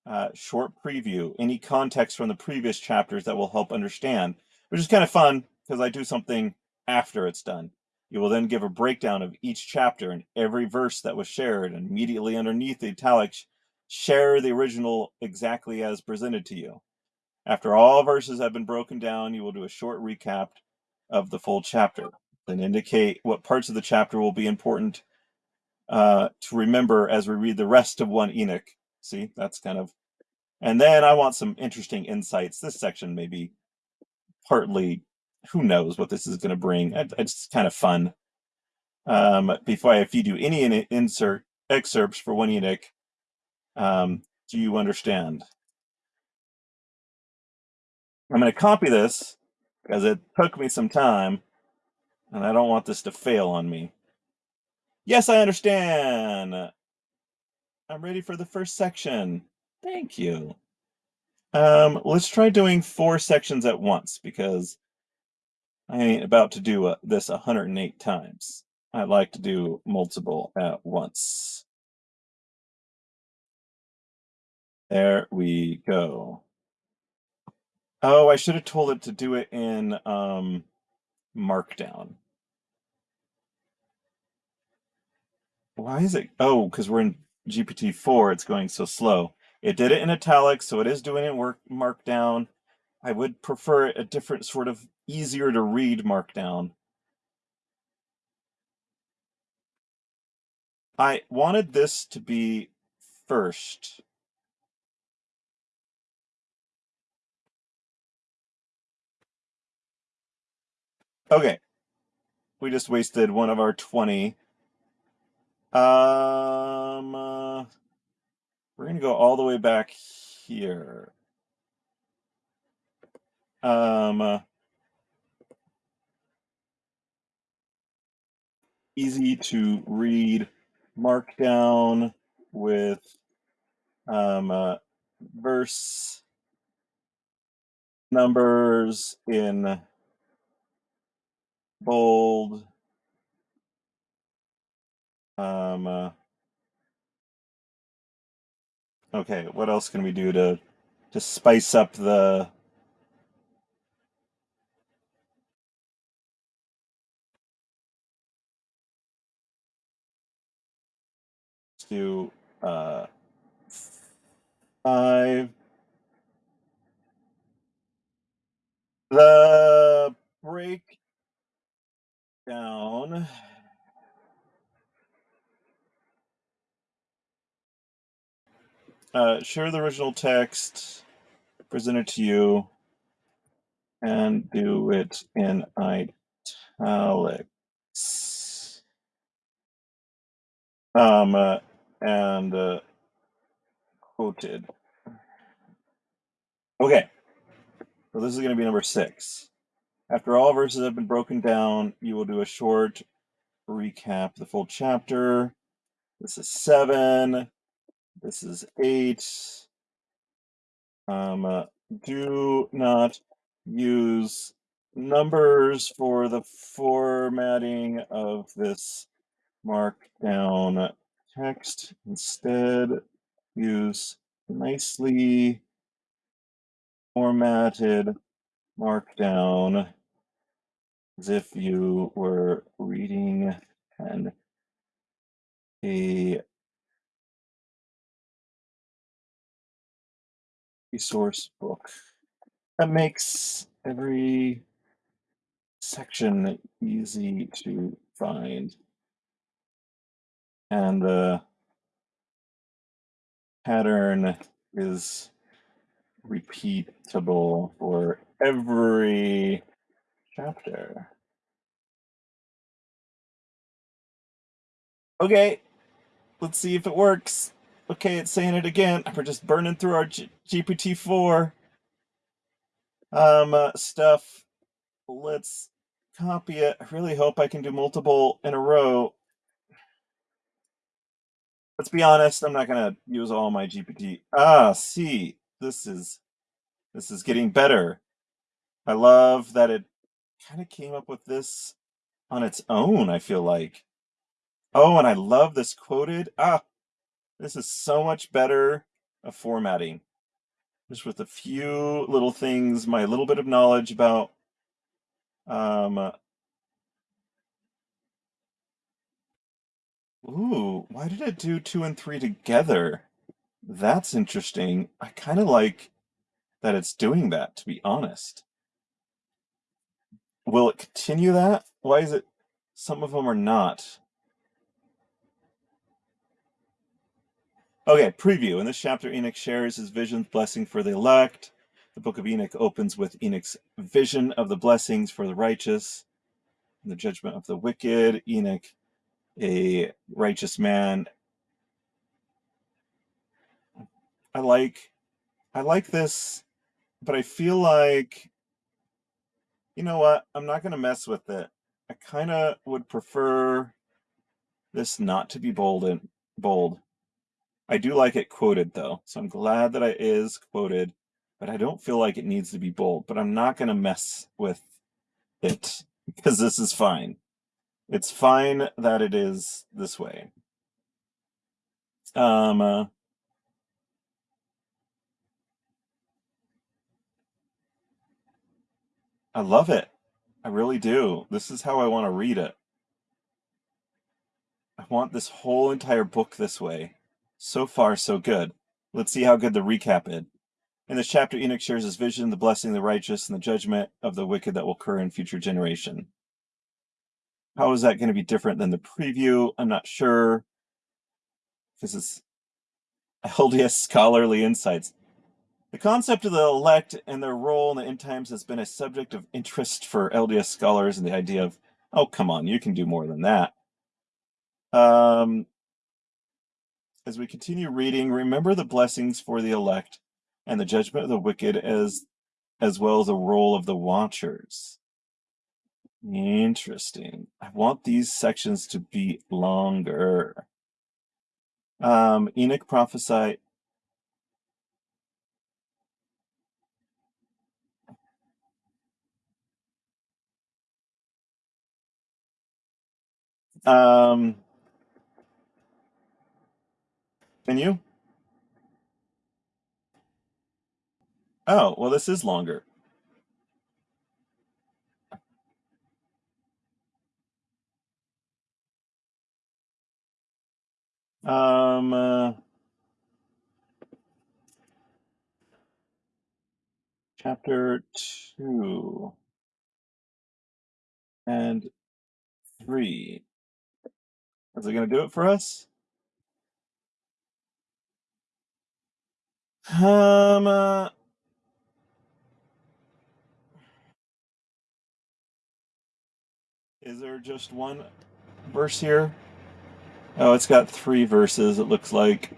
uh, short preview, any context from the previous chapters that will help understand, which is kind of fun because I do something after it's done. You will then give a breakdown of each chapter and every verse that was shared, and immediately underneath the italics, share the original exactly as presented to you. After all verses have been broken down, you will do a short recap of the full chapter, and indicate what parts of the chapter will be important uh, to remember as we read the rest of 1 Enoch. See, that's kind of, and then I want some interesting insights. This section may be partly, who knows what this is going to bring. It's kind of fun. Um, before if you do any insert excerpts for 1 Enoch, um, do you understand? I'm going to copy this because it took me some time and I don't want this to fail on me. Yes, I understand. I'm ready for the first section. Thank you. Um, let's try doing four sections at once because I ain't about to do a, this 108 times. I like to do multiple at once. There we go. Oh, I should have told it to do it in um, Markdown. Why is it? Oh, because we're in GPT-4, it's going so slow. It did it in italics, so it is doing it work Markdown. I would prefer a different sort of easier to read Markdown. I wanted this to be first. Okay. We just wasted one of our 20. Um, uh, we're going to go all the way back here. Um, uh, easy to read markdown with um, uh, verse numbers in bold. Um, uh, okay, what else can we do to to spice up the to uh, five. The breakdown. Uh, share the original text, present it to you, and do it in italics. Um, uh, and uh, quoted. Okay, so this is going to be number six. After all verses have been broken down, you will do a short recap the full chapter. This is seven. This is eight. Um, uh, do not use numbers for the formatting of this markdown text. Instead, use nicely formatted markdown as if you were reading an a resource book. That makes every section easy to find. And the pattern is repeatable for every chapter. Okay, let's see if it works. Okay, it's saying it again. We're just burning through our G GPT-4 um, uh, stuff. Let's copy it. I really hope I can do multiple in a row. Let's be honest, I'm not going to use all my GPT. Ah, see, this is this is getting better. I love that it kind of came up with this on its own, I feel like. Oh, and I love this quoted. Ah, this is so much better of formatting. Just with a few little things, my little bit of knowledge about um, Ooh, why did it do two and three together? That's interesting. I kind of like that it's doing that, to be honest. Will it continue that? Why is it some of them are not? Okay, preview. In this chapter, Enoch shares his visions, blessing for the elect. The book of Enoch opens with Enoch's vision of the blessings for the righteous and the judgment of the wicked. Enoch, a righteous man. I like I like this, but I feel like you know what? I'm not going to mess with it. I kind of would prefer this not to be bold and bold. I do like it quoted though, so I'm glad that it is quoted, but I don't feel like it needs to be bold. But I'm not going to mess with it (laughs) because this is fine. It's fine that it is this way. Um, uh, I love it. I really do. This is how I want to read it. I want this whole entire book this way. So far, so good. Let's see how good the recap is. In this chapter, Enoch shares his vision, the blessing of the righteous, and the judgment of the wicked that will occur in future generation. How is that going to be different than the preview? I'm not sure. Because it's LDS (laughs) scholarly insights. The concept of the elect and their role in the end times has been a subject of interest for LDS scholars and the idea of, oh, come on, you can do more than that. Um, as we continue reading, remember the blessings for the elect and the judgment of the wicked as as well as the role of the watchers. Interesting. I want these sections to be longer. Um, Enoch prophesied Um, can you? Oh, well, this is longer. Um, uh, chapter two and three. Is it going to do it for us? Um, uh, is there just one verse here? Oh, it's got three verses, it looks like.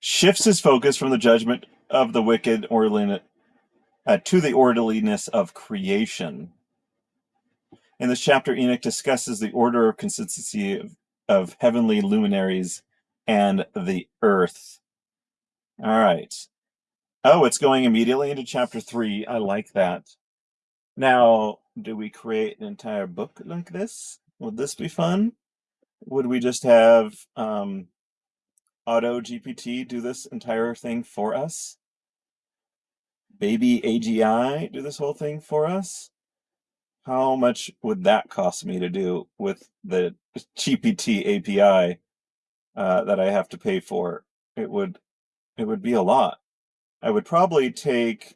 Shifts his focus from the judgment of the wicked or orderliness uh, to the orderliness of creation. In this chapter, Enoch discusses the order of consistency of, of heavenly luminaries and the earth. All right. Oh, it's going immediately into chapter three. I like that. Now, do we create an entire book like this? Would this be fun? Would we just have um, Auto GPT do this entire thing for us? Baby AGI do this whole thing for us? How much would that cost me to do with the GPT API uh, that I have to pay for? It would, it would be a lot. I would probably take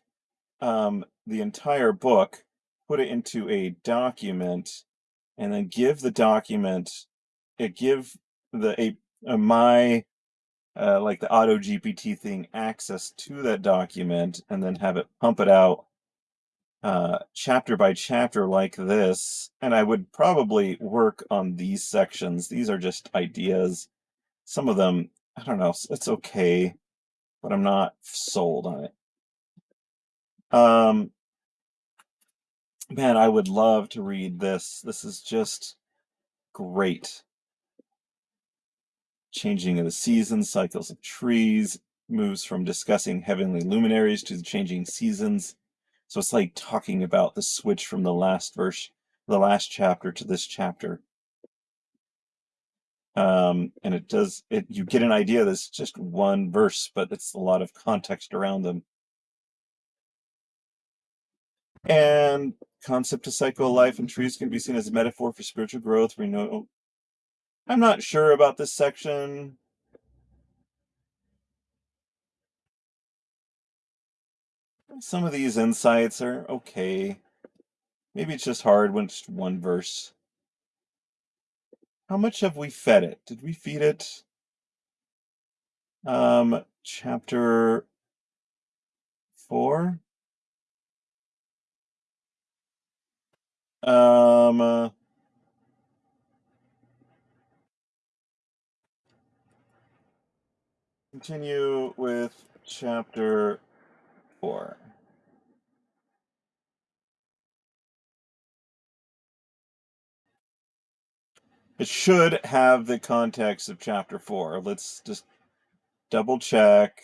um, the entire book, put it into a document, and then give the document, it give the a, a my uh, like the auto GPT thing access to that document, and then have it pump it out uh, chapter by chapter like this. And I would probably work on these sections. These are just ideas. Some of them, I don't know, it's okay, but I'm not sold on it. Um, man, I would love to read this. This is just great. Changing of the seasons, cycles of trees, moves from discussing heavenly luminaries to the changing seasons. So it's like talking about the switch from the last verse, the last chapter to this chapter. Um, and it does it you get an idea that's just one verse, but it's a lot of context around them. And concept of cycle life and trees can be seen as a metaphor for spiritual growth. Know I'm not sure about this section. Some of these insights are okay. Maybe it's just hard when it's one verse. How much have we fed it? Did we feed it? Um, chapter four. Um, uh, continue with chapter four. It should have the context of chapter four. Let's just double check.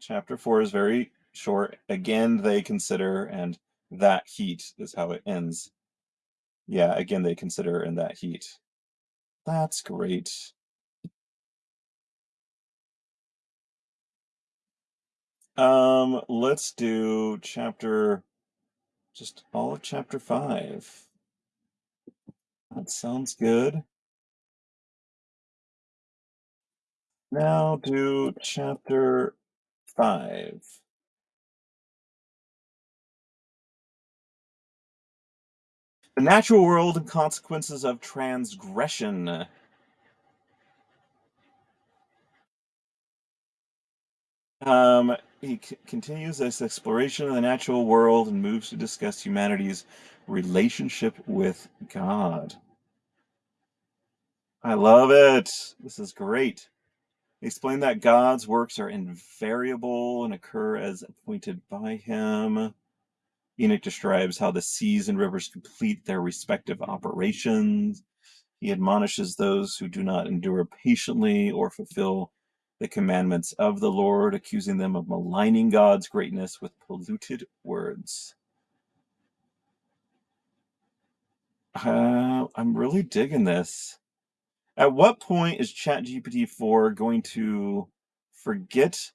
Chapter four is very short. Again, they consider, and that heat is how it ends. Yeah, again, they consider in that heat. That's great. Um, let's do chapter, just all of chapter five. That sounds good. Now do chapter five. The natural world and consequences of transgression. Um, he continues this exploration of the natural world and moves to discuss humanity's relationship with God. I love it. This is great. He Explain that God's works are invariable and occur as appointed by him. Enoch describes how the seas and rivers complete their respective operations. He admonishes those who do not endure patiently or fulfill the commandments of the Lord, accusing them of maligning God's greatness with polluted words. Uh, I'm really digging this. At what point is ChatGPT 4 going to forget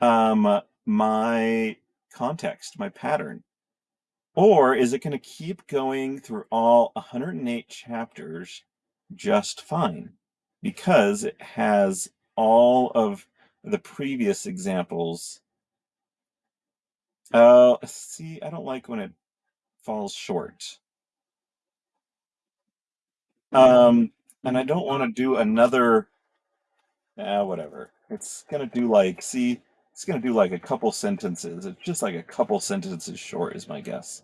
um, my context, my pattern? Or is it going to keep going through all 108 chapters just fine? Because it has all of the previous examples. Uh, see, I don't like when it falls short. Um, and I don't want to do another, ah, whatever. It's gonna do like, see, it's gonna do like a couple sentences. It's just like a couple sentences short is my guess.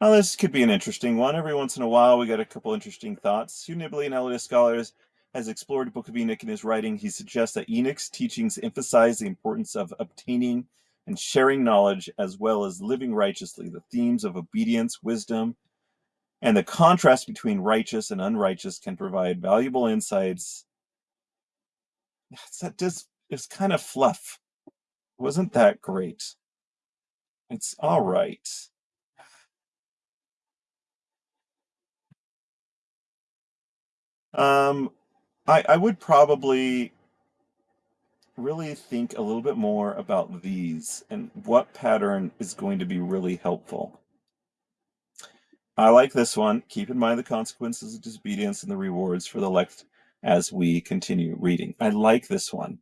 Now, this could be an interesting one. Every once in a while, we get a couple interesting thoughts. Hugh Nibley, an LDS scholar, has explored Book of Enoch in his writing. He suggests that Enoch's teachings emphasize the importance of obtaining and sharing knowledge as well as living righteously. The themes of obedience, wisdom, and the contrast between righteous and unrighteous can provide valuable insights. That just is kind of fluff. Wasn't that great? It's all right. Um, I, I would probably really think a little bit more about these and what pattern is going to be really helpful. I like this one. Keep in mind the consequences of disobedience and the rewards for the elect as we continue reading. I like this one.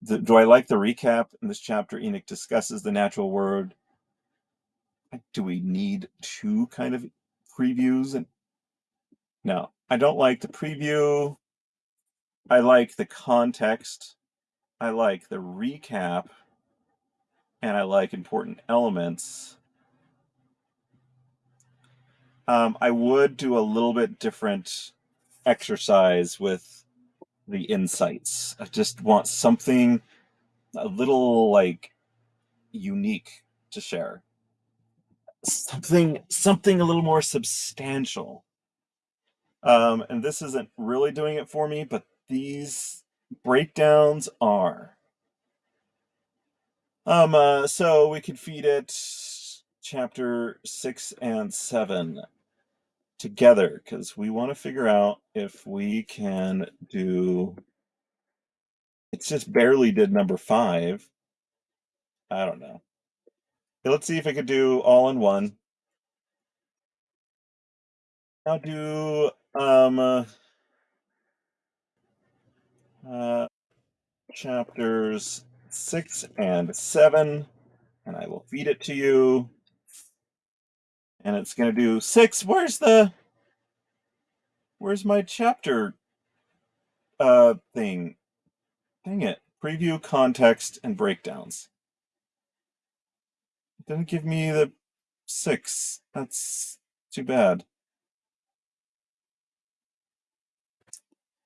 The, do I like the recap in this chapter? Enoch discusses the natural word. Do we need two kind of previews? And no, I don't like the preview. I like the context. I like the recap. And I like important elements. Um, I would do a little bit different exercise with the insights. I just want something a little like unique to share. Something something a little more substantial. Um, and this isn't really doing it for me, but these breakdowns are. Um, uh, so we could feed it chapter six and seven together because we want to figure out if we can do It's just barely did number five. I don't know. Let's see if it could do all in one. I'll do um uh, uh, chapters six and seven, and I will feed it to you. And it's gonna do six. Where's the where's my chapter uh thing? Dang it. Preview, context, and breakdowns. It didn't give me the six. That's too bad.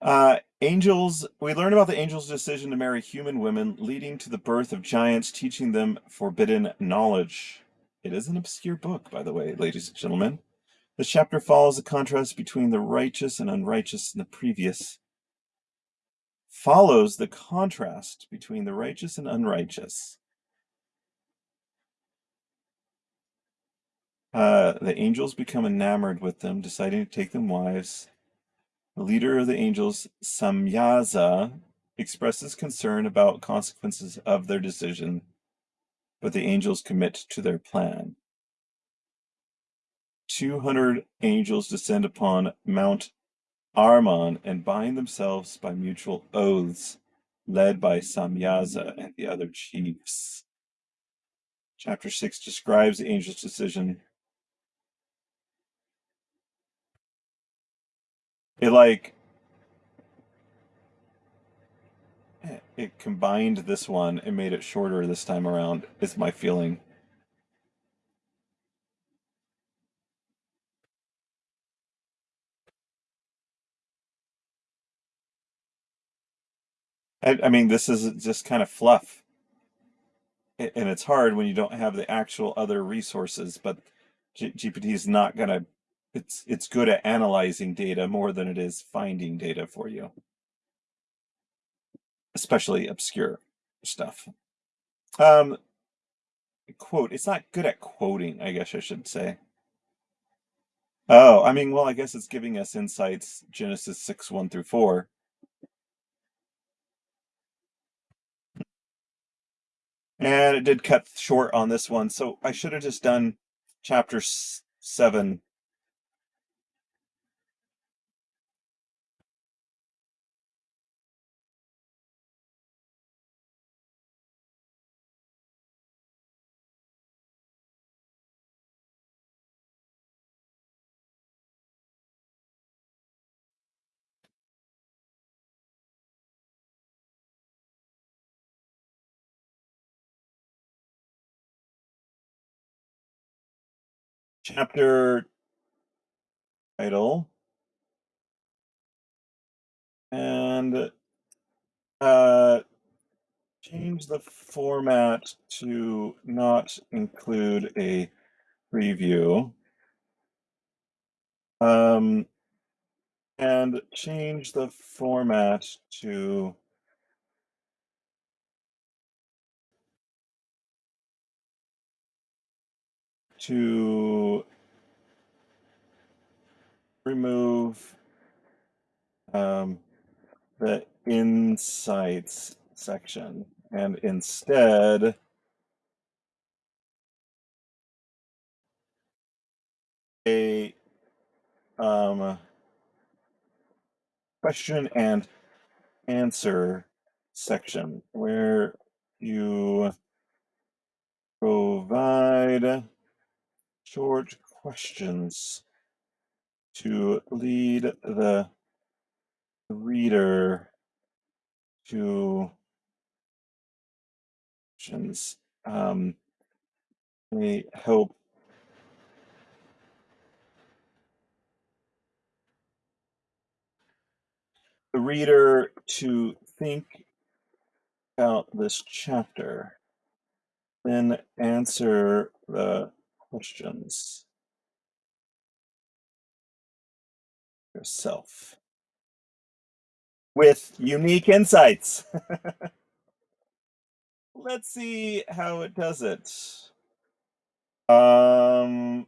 Uh, angels, we learn about the angels' decision to marry human women, leading to the birth of giants, teaching them forbidden knowledge. It is an obscure book, by the way, ladies and gentlemen. This chapter follows the contrast between the righteous and unrighteous in the previous. Follows the contrast between the righteous and unrighteous. Uh, the angels become enamored with them, deciding to take them wives. The leader of the angels, Samyaza, expresses concern about consequences of their decision, but the angels commit to their plan. 200 angels descend upon Mount Hermon and bind themselves by mutual oaths, led by Samyaza and the other chiefs. Chapter 6 describes the angel's decision. It like it combined this one and made it shorter this time around, is my feeling. I, I mean, this is just kind of fluff. And it's hard when you don't have the actual other resources, but G- GPT is not going to, it's, it's good at analyzing data more than it is finding data for you, especially obscure stuff. Um, quote, it's not good at quoting, I guess I should say. Oh, I mean, well, I guess it's giving us insights, Genesis 6, 1 through 4. And it did cut short on this one, so I should have just done chapter 7. Chapter title. And uh, change the format to not include a preview. Um, and change the format to to remove um, the insights section. And instead a um, question and answer section where you provide short questions to lead the reader to questions. Um, they help the reader to think about this chapter, then answer the questions yourself with unique insights. (laughs) Let's see how it does it. Um,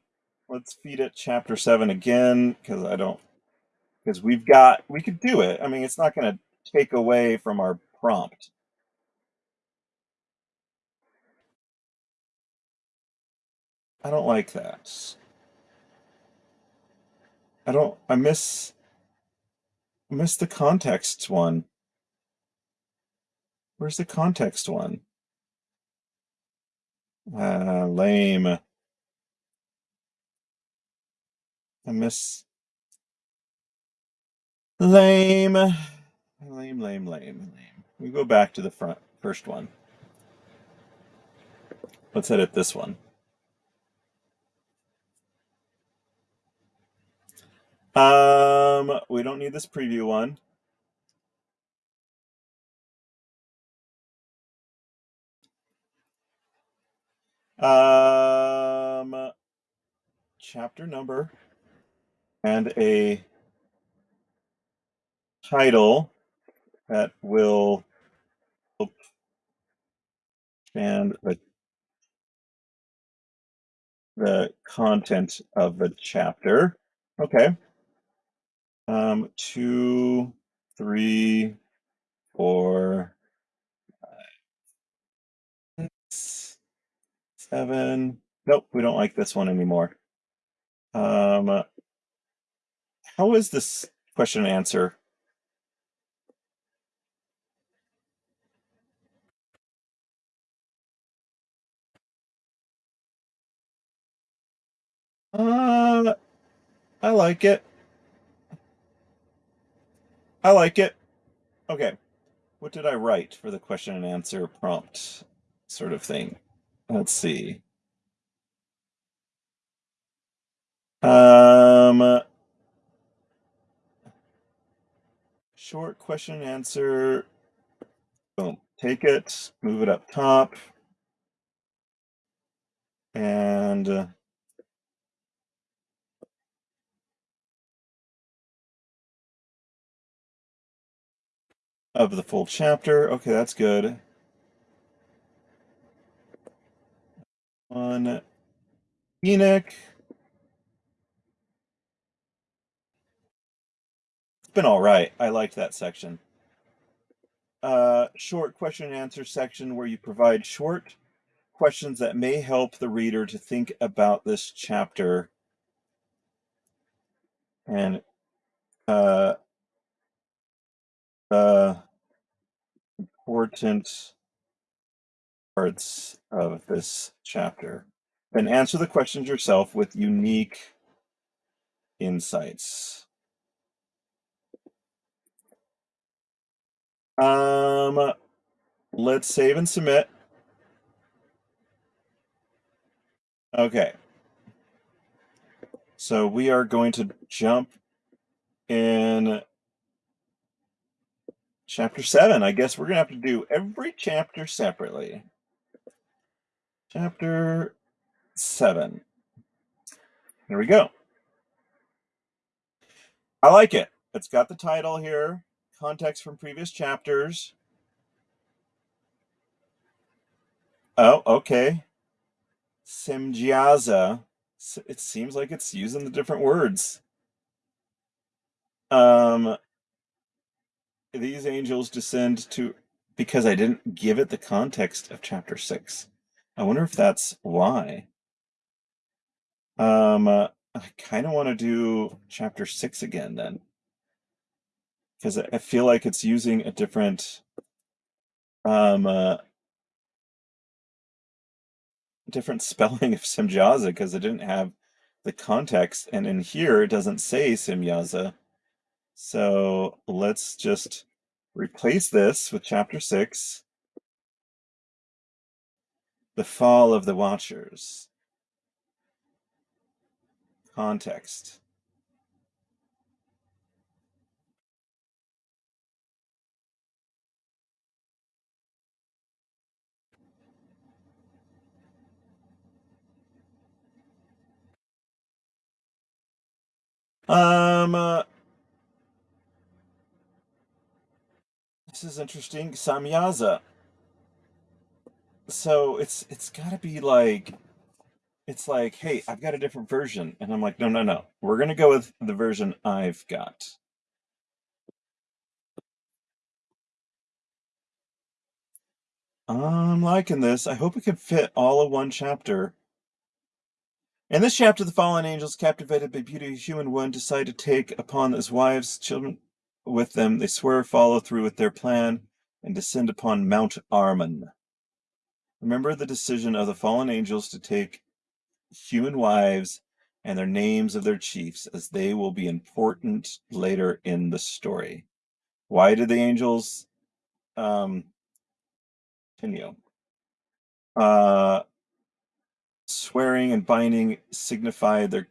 let's feed it chapter seven again because I don't because we've got we could do it. I mean, it's not going to take away from our prompt. I don't like that. I don't, I miss, I miss the context one. Where's the context one? Uh, lame. I miss. Lame. Lame, lame, lame, lame. We go back to the front first one. Let's edit this one. Um, we don't need this preview one. Um, chapter number and a title that will and the the content of the chapter. Okay. Um, two, three, four, five, six, seven. Nope, we don't like this one anymore. Um, how is this question and answer? Uh, I like it. I like it. Okay. What did I write for the question and answer prompt sort of thing? Let's see. Um, short question and answer. Boom. Take it, move it up top. And of the full chapter. Okay, that's good. On Enoch. It's been all right. I liked that section. Uh, short question and answer section where you provide short questions that may help the reader to think about this chapter and uh, uh, important parts of this chapter. Then answer the questions yourself with unique insights. Um, let's save and submit. Okay. So we are going to jump in chapter seven. I guess we're going to have to do every chapter separately. Chapter seven. Here we go. I like it. It's got the title here, context from previous chapters. Oh, okay. Semjaza. It seems like it's using the different words. Um, these angels descend to because I didn't give it the context of chapter six. I wonder if that's why. Um, uh, I kind of want to do chapter six again then, because I feel like it's using a different um uh, different (laughs) spelling of Simjaza because it didn't have the context, and in here it doesn't say Semjaza. So let's just replace this with chapter six. The fall of the Watchers. Context. Um, uh, this is interesting. Samyaza. So it's it's got to be like it's like, hey, I've got a different version, and I'm like, no, no, no. We're gonna go with the version I've got. I'm liking this. I hope it can fit all of one chapter. In this chapter, the fallen angels, captivated by beauty human one, decide to take upon his wives, children with them. They swear follow through with their plan and descend upon Mount Hermon. Remember the decision of the fallen angels to take human wives and their names of their chiefs, as they will be important later in the story. Why did the angels um, continue? Uh, swearing and binding signify their.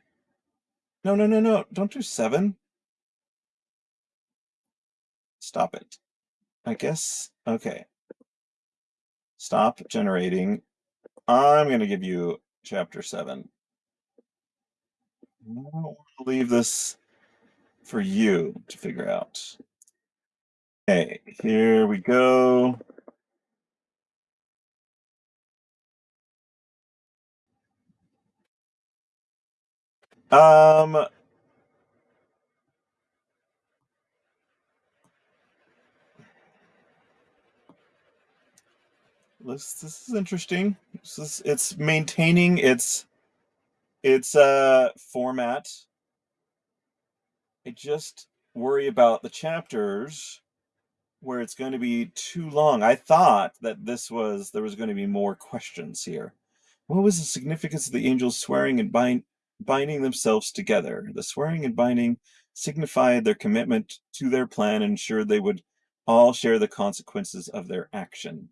No, no, no, no! Don't do seven. Stop it. I guess. Okay. Stop generating. I'm going to give you chapter seven. I don't want to leave this for you to figure out. Okay, here we go. Um, this this is interesting. This is it's maintaining its its uh format. I just worry about the chapters where it's going to be too long. I thought that this was there was going to be more questions here. What was the significance of the angels swearing and bind, binding themselves together? The swearing and binding signified their commitment to their plan and ensured they would all share the consequences of their action.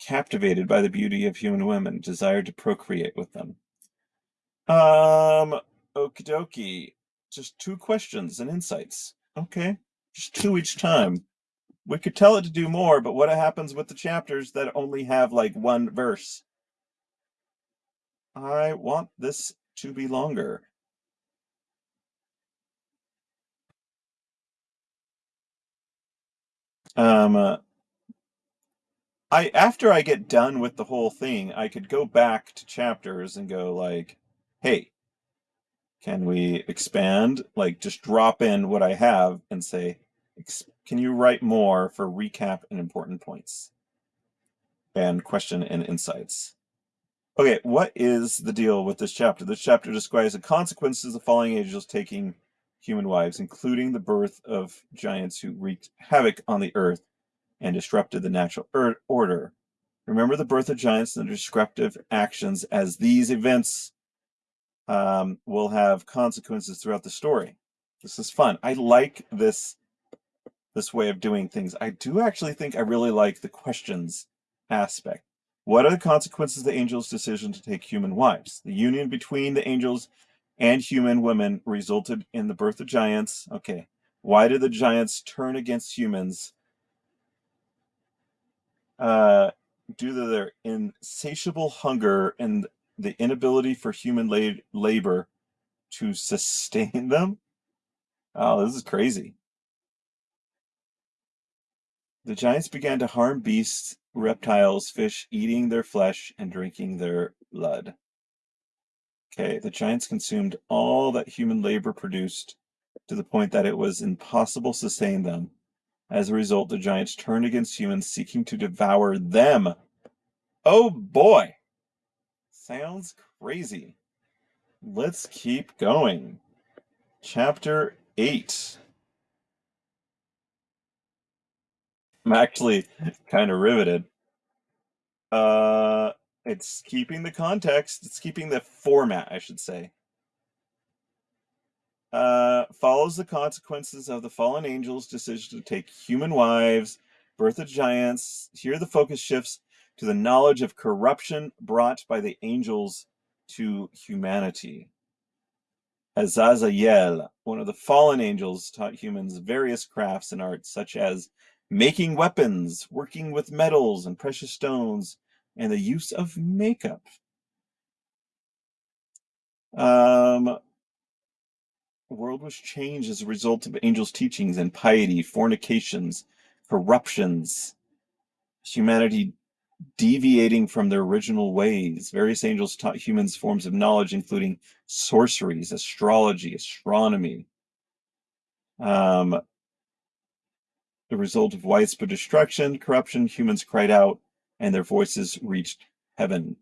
Captivated by the beauty of human women, desired to procreate with them. Um, okie dokie. Just two questions and insights. Okay, just two each time. We could tell it to do more, but what happens with the chapters that only have like one verse? I want this to be longer. Um, uh, I after I get done with the whole thing, I could go back to chapters and go like, "Hey, can we expand? Like, just drop in what I have and say, can you write more for recap and important points and question and insights?" Okay, what is the deal with this chapter? This chapter describes the consequences of falling angels taking human wives, including the birth of giants who wreaked havoc on the earth and disrupted the natural order. Remember the birth of giants and the disruptive actions as these events um, will have consequences throughout the story. This is fun. I like this this way of doing things. I do actually think I really like the questions aspect. What are the consequences of the angels' decision to take human wives? The union between the angels and human women resulted in the birth of giants. Okay. Why did the giants turn against humans uh, due to their insatiable hunger and the inability for human la labor to sustain (laughs) them. Oh, this is crazy. The giants began to harm beasts, reptiles, fish, eating their flesh and drinking their blood. Okay, the giants consumed all that human labor produced to the point that it was impossible to sustain them. As a result, the giants turned against humans, seeking to devour them. Oh boy! Sounds crazy. Let's keep going. Chapter 8. I'm actually kind of riveted. Uh, it's keeping the context. It's keeping the format, I should say uh, follows the consequences of the fallen angels' decision to take human wives, birth of giants. Here the focus shifts to the knowledge of corruption brought by the angels to humanity. Azazel, one of the fallen angels, taught humans various crafts and arts such as making weapons, working with metals and precious stones, and the use of makeup. Um, the world was changed as a result of angels' teachings and piety, fornications, corruptions, humanity deviating from their original ways. Various angels taught humans forms of knowledge, including sorceries, astrology, astronomy. Um, the result of widespread destruction, corruption, humans cried out, and their voices reached heaven.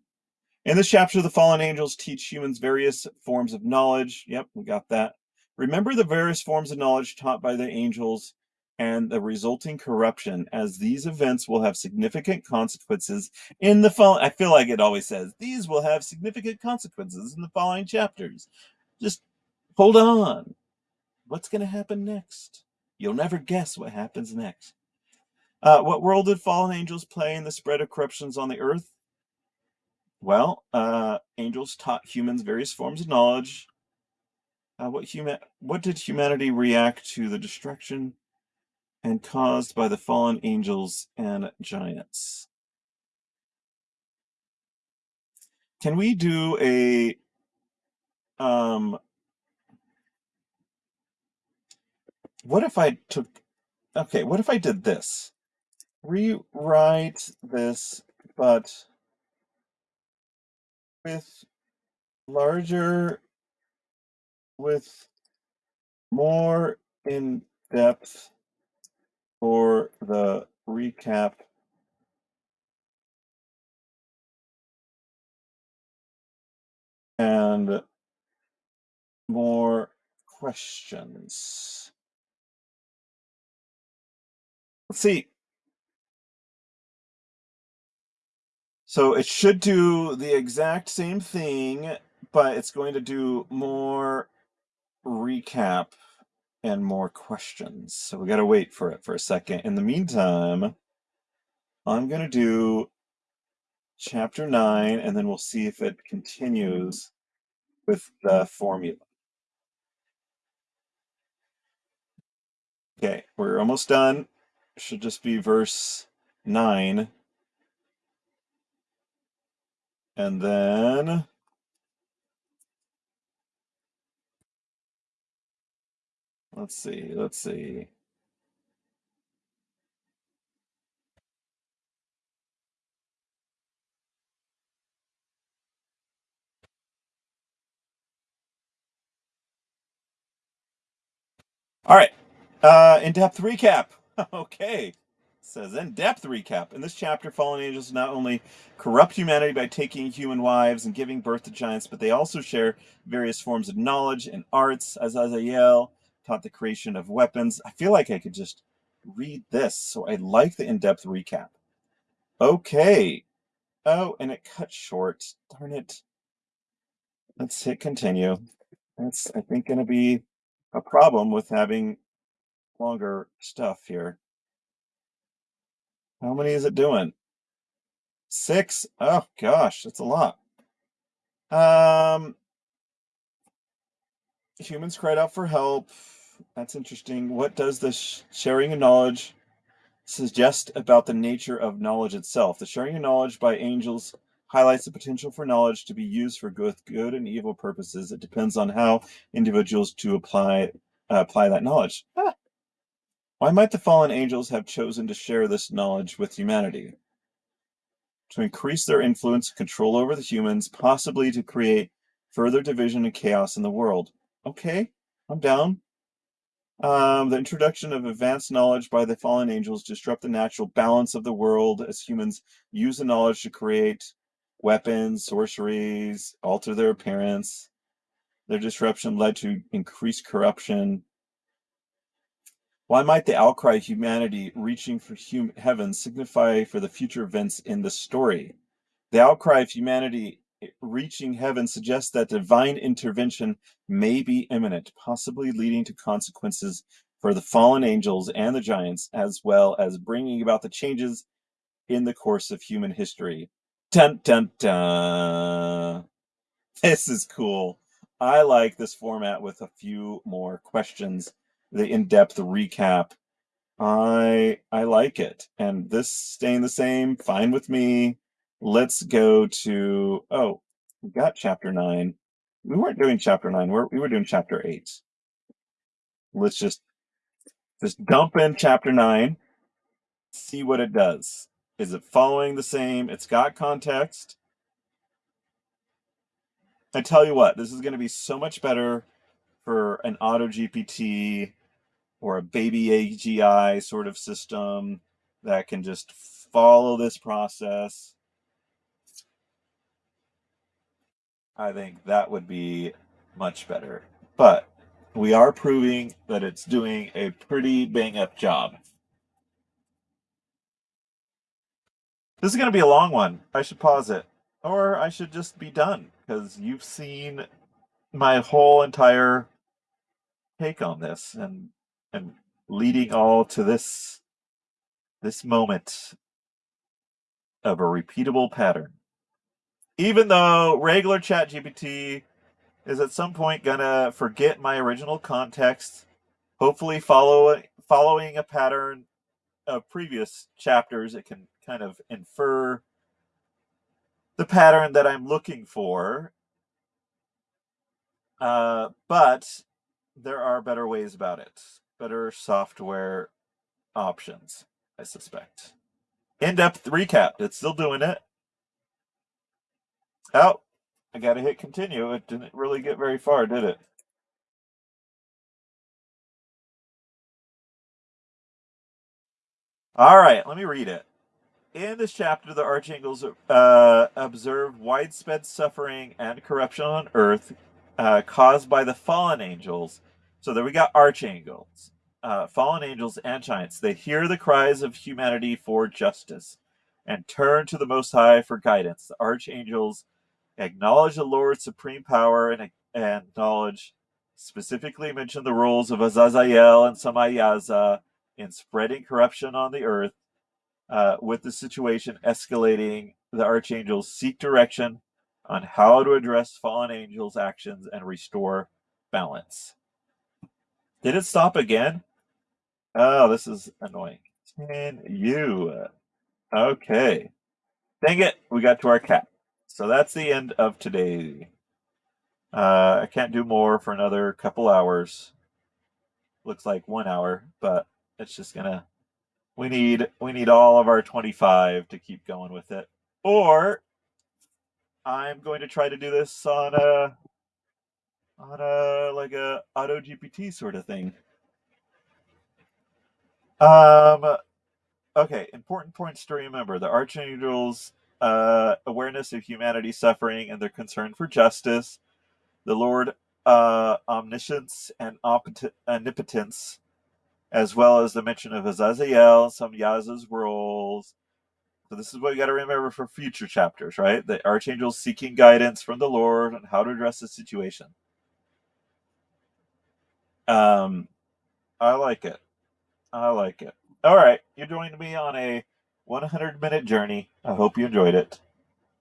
In this chapter, the fallen angels teach humans various forms of knowledge. Yep, we got that. Remember the various forms of knowledge taught by the angels and the resulting corruption, as these events will have significant consequences in the following. I feel like it always says these will have significant consequences in the following chapters. Just hold on. What's going to happen next? You'll never guess what happens next. Uh, what role did fallen angels play in the spread of corruptions on the earth? Well, uh, angels taught humans various forms of knowledge. Uh, what human? What did humanity react to the destruction and caused by the fallen angels and giants. Can we do a um what if I took okay, what if I did this? Rewrite this but with larger with more in depth for the recap and more questions. Let's see. So it should do the exact same thing, but it's going to do more recap and more questions. So we got to wait for it for a second. In the meantime, I'm going to do chapter 9 and then we'll see if it continues with the formula. Okay, we're almost done. Should just be verse 9. And then Let's see, let's see. All right, uh, in-depth recap. (laughs) okay, says in-depth recap. In this chapter, fallen angels not only corrupt humanity by taking human wives and giving birth to giants, but they also share various forms of knowledge and arts, as Azazel taught the creation of weapons. I feel like I could just read this, so I like the in-depth recap. Okay. Oh, and it cut short. Darn it. Let's hit continue. That's, I think, going to be a problem with having longer stuff here. How many is it doing? Six? Oh, gosh, that's a lot. Um, humans cried out for help. That's interesting. What does the sh sharing of knowledge suggest about the nature of knowledge itself? The sharing of knowledge by angels highlights the potential for knowledge to be used for good, good and evil purposes. It depends on how individuals to apply uh, apply that knowledge. Ah. Why might the fallen angels have chosen to share this knowledge with humanity? To increase their influence and control over the humans, possibly to create further division and chaos in the world. Okay, I'm down. Um, the introduction of advanced knowledge by the fallen angels disrupt the natural balance of the world as humans use the knowledge to create weapons, sorceries, alter their appearance. Their disruption led to increased corruption. Why might the outcry of humanity reaching for hum- heaven signify for the future events in the story? The outcry of humanity reaching heaven suggests that divine intervention may be imminent, possibly leading to consequences for the fallen angels and the giants, as well as bringing about the changes in the course of human history. Dun dun dun. This is cool. I like this format with a few more questions, the in-depth recap. I I like it. And this staying the same, fine with me. Let's go to, oh, we got chapter nine. We weren't doing chapter nine, we're, we were doing chapter eight. Let's just, just dump in chapter nine, see what it does. Is it following the same? It's got context. I tell you what, this is going to be so much better for an auto GPT or a baby AGI sort of system that can just follow this process. I think that would be much better. But we are proving that it's doing a pretty bang up job. This is going to be a long one. I should pause it. Or I should just be done because you've seen my whole entire take on this and and leading all to this this moment of a repeatable pattern. Even though regular ChatGPT is at some point gonna forget my original context, hopefully follow following a pattern of previous chapters, it can kind of infer the pattern that I'm looking for. Uh, but there are better ways about it, better software options, I suspect. In depth recap, it's still doing it. Oh, I got to hit continue. It didn't really get very far, did it? All right, let me read it. In this chapter, the archangels uh, observe widespread suffering and corruption on earth uh, caused by the fallen angels. So there we got archangels, uh, fallen angels, and giants. They hear the cries of humanity for justice and turn to the Most High for guidance. The archangels acknowledge the Lord's supreme power and, and knowledge, specifically mention the roles of Azazel and Samayaza in spreading corruption on the earth. Uh, with the situation escalating, the archangels seek direction on how to address fallen angels' actions and restore balance. Did it stop again? Oh, this is annoying. Can you? Okay. Dang it, we got to our cap. So that's the end of today. Uh, I can't do more for another couple hours. Looks like one hour, but it's just gonna. We need we need all of our 25 to keep going with it, or I'm going to try to do this on a on a like a auto GPT sort of thing. Um. Okay, important points to remember: the archangels uh, awareness of humanity's suffering and their concern for justice, the Lord uh, omniscience and omnipotence, as well as the mention of Azazel, Samayaza's roles. So this is what you got to remember for future chapters, right? The archangels seeking guidance from the Lord on how to address the situation. Um, I like it. I like it. All right, you joined me on a 100 minute journey. I hope you enjoyed it.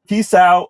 Peace out.